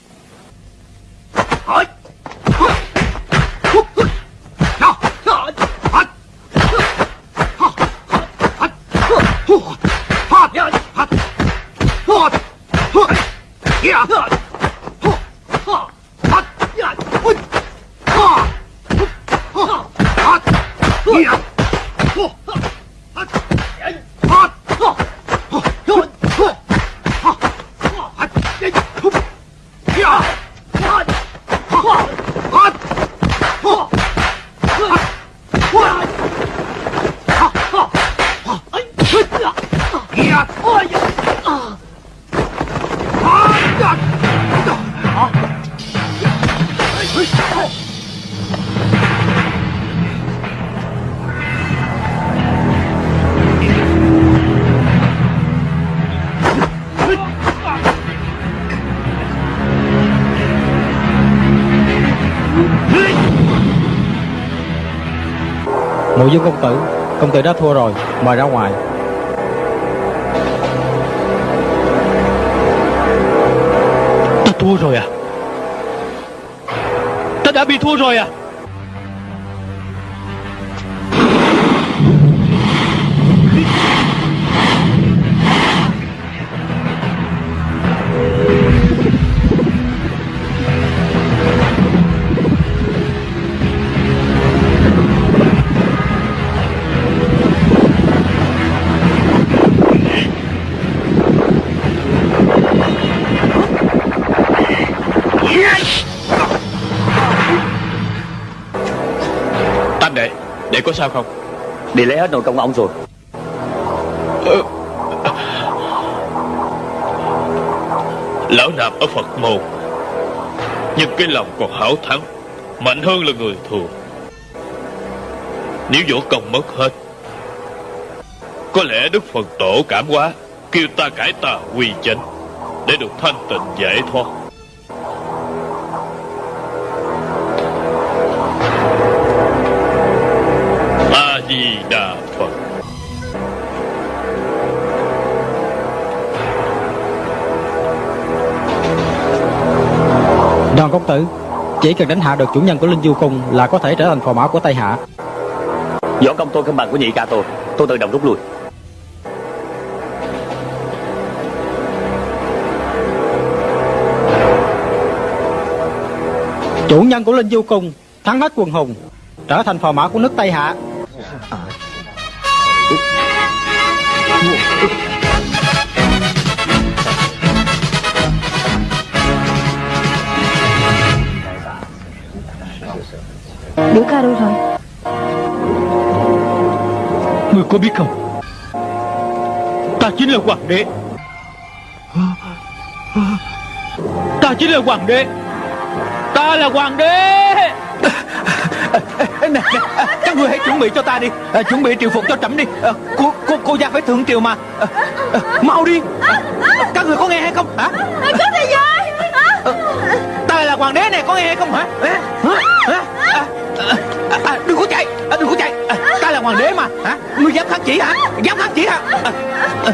Mộ với công tử. Công tử đã thua rồi, Mời ra ngoài. Ta thua rồi à? Ta đã bị thua rồi à? Sao không? Đi lấy hết nồi công ông rồi. Lão nạp ở Phật môn. Nhưng cái lòng còn hảo thắng Mạnh hơn là người thường. Nếu võ công mất hết Có lẽ Đức Phật Tổ cảm hóa Kêu ta cải tà quy chánh Để được thanh tịnh giải thoát công tử. Chỉ cần đánh hạ được chủ nhân của Linh Du Cung Là có thể trở thành phò mã của Tây Hạ. Võ công tôi không bằng của nhị ca tôi. Tôi tự động rút lui. Chủ nhân của Linh Du Cung Thắng hết quần hùng Trở thành phò mã của nước Tây Hạ Ca đâu rồi? Ngươi có biết không? Ta chính là hoàng đế. Ta chính là hoàng đế. Ta là hoàng đế. Nè, các người hãy chuẩn bị cho ta đi. À, chuẩn bị triều phục cho trẫm đi. À, cô cô cô gia phải thượng triều mà. À, à, mau đi. Các người có nghe hay không? Hả? Có à, ta là hoàng đế này có nghe không hả? Hả? Hả? À, à, à, à, đừng có chạy à, đừng có chạy. À, ta là hoàng đế mà hả? Ngươi dám kháng chỉ hả? Dám kháng chỉ hả? À, à,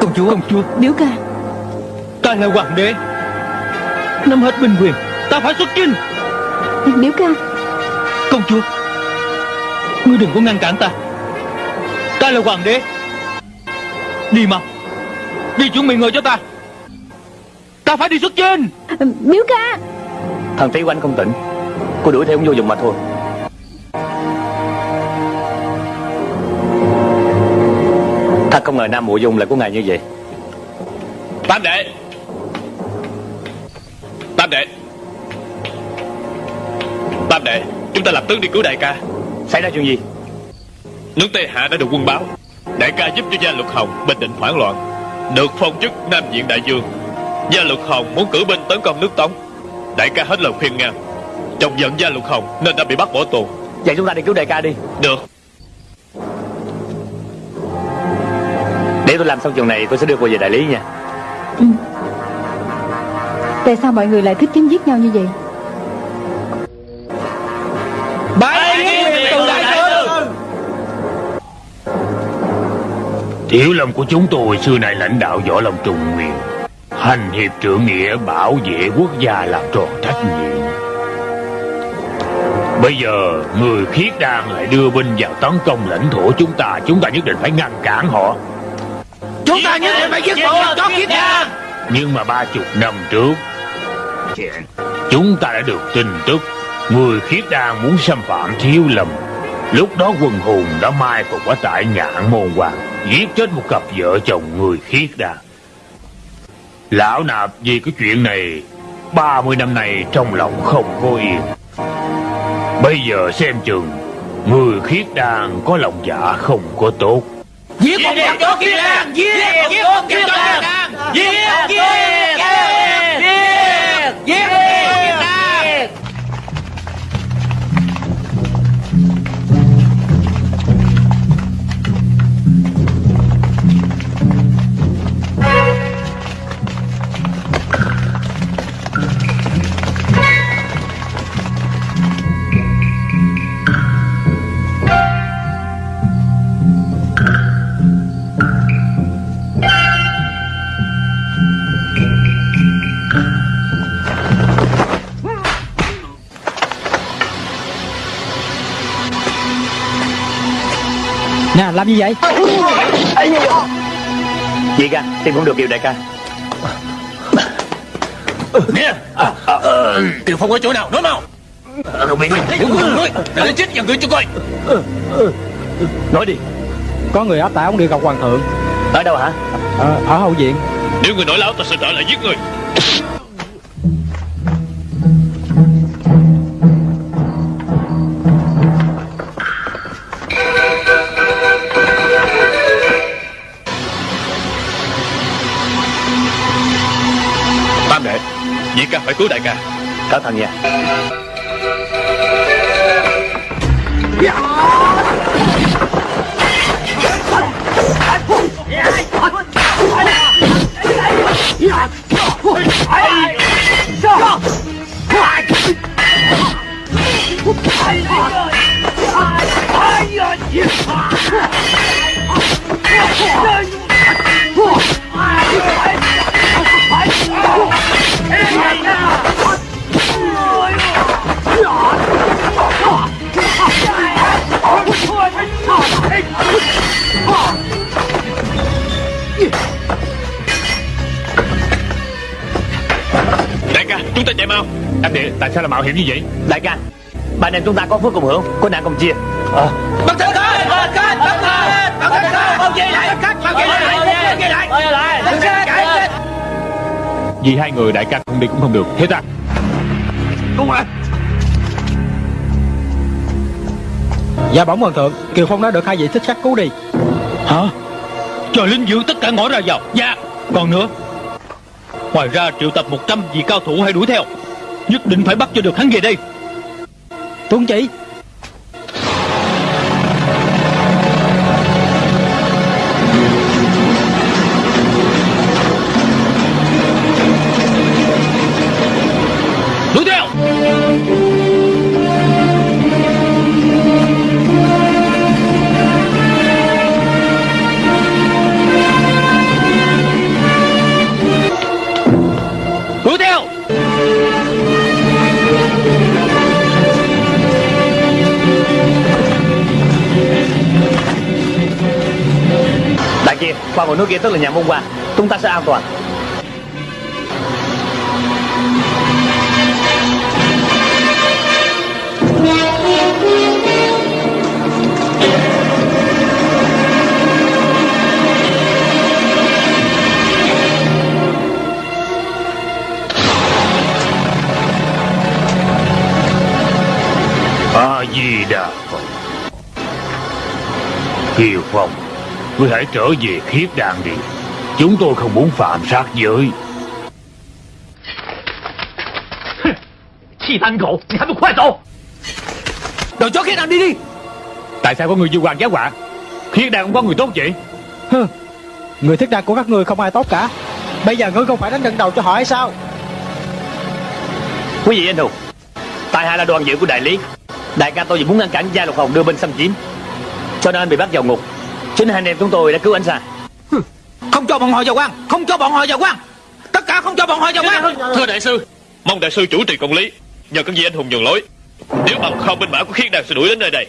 Công chúa Công chúa. Biểu ca. Ta là hoàng đế. Nắm hết binh quyền Ta phải xuất chinh. Biểu ca. Công chúa Ngươi đừng có ngăn cản ta. Ta là hoàng đế. Đi mau Đi chuẩn bị người cho ta. Ta phải đi xuất chinh Biểu ca. Thằng Phí Oanh không tỉnh. Cô đuổi theo ông vô dụng mà thôi. Thật không ngờ Nam Mộ Dung lại có ngày như vậy. Tam đệ. Tam đệ. Tam đệ Chúng ta lập tức đi cứu đại ca. Xảy ra chuyện gì? Nước Tây Hạ đã được quân báo. Đại ca giúp cho gia luật hồng bình định phản loạn Được phong chức Nam Diện Đại Dương Gia luật hồng muốn cử binh tấn công nước Tống. Đại ca hết lời khuyên ngăn Trong giận gia luật hồng nên đã bị bắt bỏ tù. Vậy chúng ta đi cứu đại ca đi. Được. Để tôi làm xong chuyện này tôi sẽ đưa cô về đại lý nha. Ừ. Tại sao mọi người lại thích chém giết nhau như vậy Tiểu lâm của chúng tôi xưa nay lãnh đạo võ lâm trùng nguyên. Hành hiệp trượng nghĩa bảo vệ quốc gia làm tròn trách nhiệm. Bây giờ người khiết đan lại đưa binh vào tấn công lãnh thổ chúng ta. Chúng ta nhất định phải ngăn cản họ. Chúng ta nhất định phải giết bộ chó khiết đan. Nhưng mà ba chục năm trước Chúng ta đã được tin tức Người khiết đan muốn xâm phạm thiếu lâm Lúc đó quần hùng đã mai phục ở tại ngạn môn hoàng Giết chết một cặp vợ chồng người khiết đà Lão nạp vì cái chuyện này 30 năm nay trong lòng không có yên Bây giờ xem chừng Người khiết đàn có lòng dạ không có tốt Giết một con chó khiết đàn Giết một con chó khiết đàn Giết Giết Giết làm gì vậy? Gì ca Tìm không được Kiều đại ca. Nè Kiều Phong ở chỗ nào? Nói mau rồi nói Để chết vào người cho coi. Nói đi. Có người áp tải ông đi gặp hoàng thượng. Ở đâu hả? Ờ, Ở hậu viện. Nếu người nói láo ta sẽ trở lại giết người ca phải cứu đại ca Cẩn mau Anh đệ tại sao lại mạo hiểm như vậy? Đại ca Ba anh em chúng ta có phước cùng hưởng Có nạn cùng chia. Ờ. Thử thôi Bắn thử Bao dây lại Bao dây lại Bao dây lại Bao dây lại Đừng chết Chạy Vì hai người đại ca không đi cũng không được. Thế ta Đúng rồi. Dạ bẩm hoàng thượng Kiều Phong đã được hai vị thích khách cứu đi. Hả? Cho lính giữ tất cả ngõ ra vào. Dạ. Còn nữa. Ngoài ra triệu tập 100 vị cao thủ hay đuổi theo Nhất định phải bắt cho được hắn về đây. Tuấn chỉ kia, tức là nhà môn qua Chúng ta sẽ an toàn. A Di Đà Phật. Kiều Phong. Ngươi hãy trở về khiết đàn đi. Chúng tôi không muốn phạm sát giới Khi ăn cậu, ngươi hãy quay đầu Đầu chó khiết đàn đi đi. Tại sao có người như hoàng giá quả? Khiết đàn không có người tốt vậy. Người thiết đàn của các người không ai tốt cả. Bây giờ ngươi không phải đánh trận đầu cho họ hay sao? Quý vị anh hùng Tại hạ là đoàn dự của đại lý. Đại ca tôi chỉ muốn ngăn cản gia lục hồng đưa bên xâm chiếm. Cho nên bị bắt vào ngục. Chính hai anh em chúng tôi đã cứu anh ra Không cho bọn họ vào quan Không cho bọn họ vào quan Tất cả không cho bọn họ vào quan Thưa đại sư Mong đại sư chủ trì công lý Nhờ các vị anh hùng nhường lối Nếu bằng không binh mã của khiết đàn sẽ đuổi đến nơi đây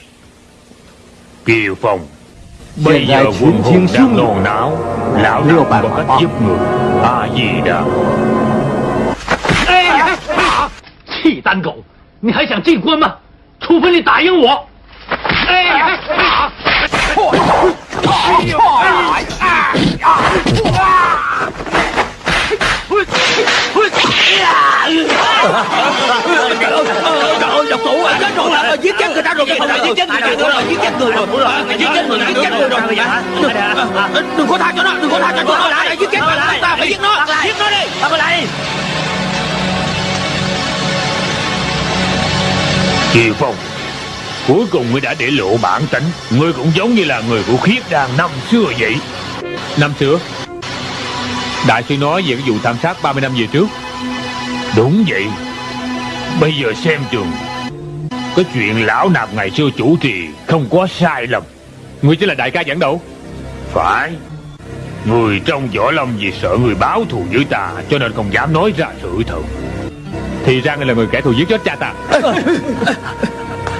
Kiều Phong Bây Hiện giờ tại quân thiên hồn thiên đang xuống nôn não Lão Liêu nào bạc có cách bạc. giúp người A Di Đà 契丹狗，你还想进关吗？除非你打赢我。哎呀 Trời ơi, trời ơi,！Độc thủ à Chết rồi à, Giết chết người ta rồi Giết chết người ta rồi Giết chết người rồi Giết chết người Giết chết người rồi Đừng- có tha cho nó Đừng có tha cho nó Đã giết chết người ta phải giết nó Giết nó đi Bắt lại Kiều Phong Cuối cùng ngươi đã để lộ bản tính. Ngươi cũng giống như là người của khiết đàn năm xưa vậy. Năm xưa? Đại sư nói về cái vụ tham sát 30 năm về trước. Đúng vậy. Bây giờ xem chừng, Cái chuyện lão nạp ngày xưa chủ trì Không có sai lầm. Ngươi chính là đại ca dẫn đầu. Phải. Người trong võ lâm vì sợ người báo thù với ta, Cho nên không dám nói ra sự thật. Thì ra ngươi là người kẻ thù giết chết cha ta.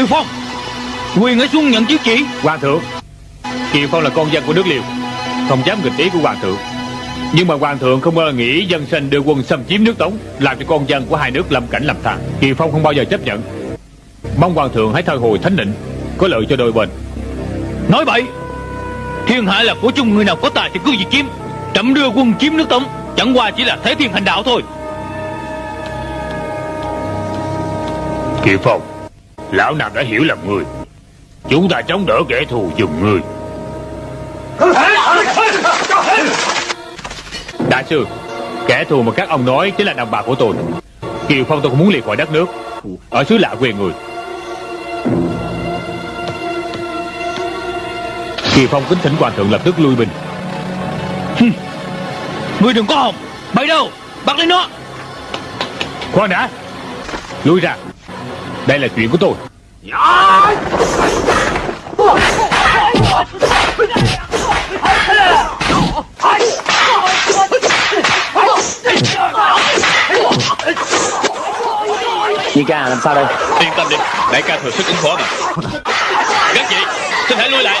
，Kiều Phong Quyền ở xuống nhận chiếu chỉ. Hoàng thượng. Kiều Phong là con dân của nước Liêu Không dám nghịch ý của Hoàng thượng. Nhưng mà Hoàng thượng không bao giờ nghĩ dân sinh đưa quân xâm chiếm nước Tống Làm cho con dân của hai nước lâm cảnh làm than. Kiều Phong không bao giờ chấp nhận. Mong Hoàng thượng hãy thay hồi thánh định Có lợi cho đôi bên. Nói bậy Thiên hạ là của chung người nào có tài thì cứ việc chiếm Trẫm đưa quân chiếm nước Tống Chẳng qua chỉ là thế thiên hành đạo thôi. Kiều Phong Lão Nam đã hiểu lầm ngươi. Chúng ta chống đỡ kẻ thù giùm ngươi. Đại sư Kẻ thù mà các ông nói chính là đồng bào của tôi. Kiều Phong tôi cũng muốn liệt khỏi đất nước. Ở xứ lạ quê người. Kiều Phong kính thỉnh hoàng thượng lập tức lui binh. Ngươi đừng có hòng. Bậy đâu? Bắt lấy nó. Khoan đã. Lui ra Đây là chuyện của tôi. Di ca làm sao đây? Yên tâm đi Đại ca thừa sức ứng phó mà. Các vị Xin hãy lui lại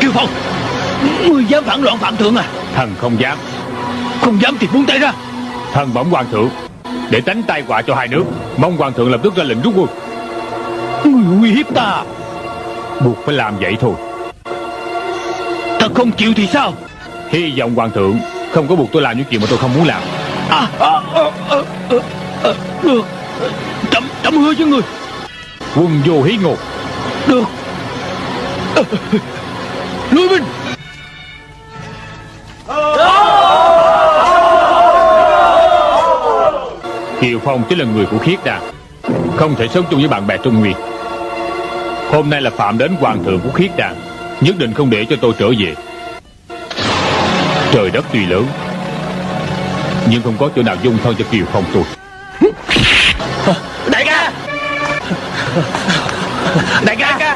Kiều Phong Ngươi dám phản loạn phạm thượng à Thần không dám Không dám thì buông tay ra Thần bẩm hoàng thượng Để tránh tai họa cho hai nước Mong hoàng thượng lập tức ra lệnh rút quân Ngươi uy hiếp ta Buộc phải làm vậy thôi Ta không chịu thì sao Hy vọng hoàng thượng Không có buộc tôi làm những chuyện mà tôi không muốn làm à, à, à, à, à, à, Được Trẫm trẫm hứa với ngươi Quân vô hí ngột Được. À, Lui binh Kiều Phong chính là người của khiết đàn Không thể sống chung với bạn bè Trung Nguyên. Hôm nay là phạm đến hoàng thượng của khiết đàn Nhất định không để cho tôi trở về. Trời đất tuy lớn Nhưng không có chỗ nào dung thân cho Kiều Phong tôi. Đại ca Đại ca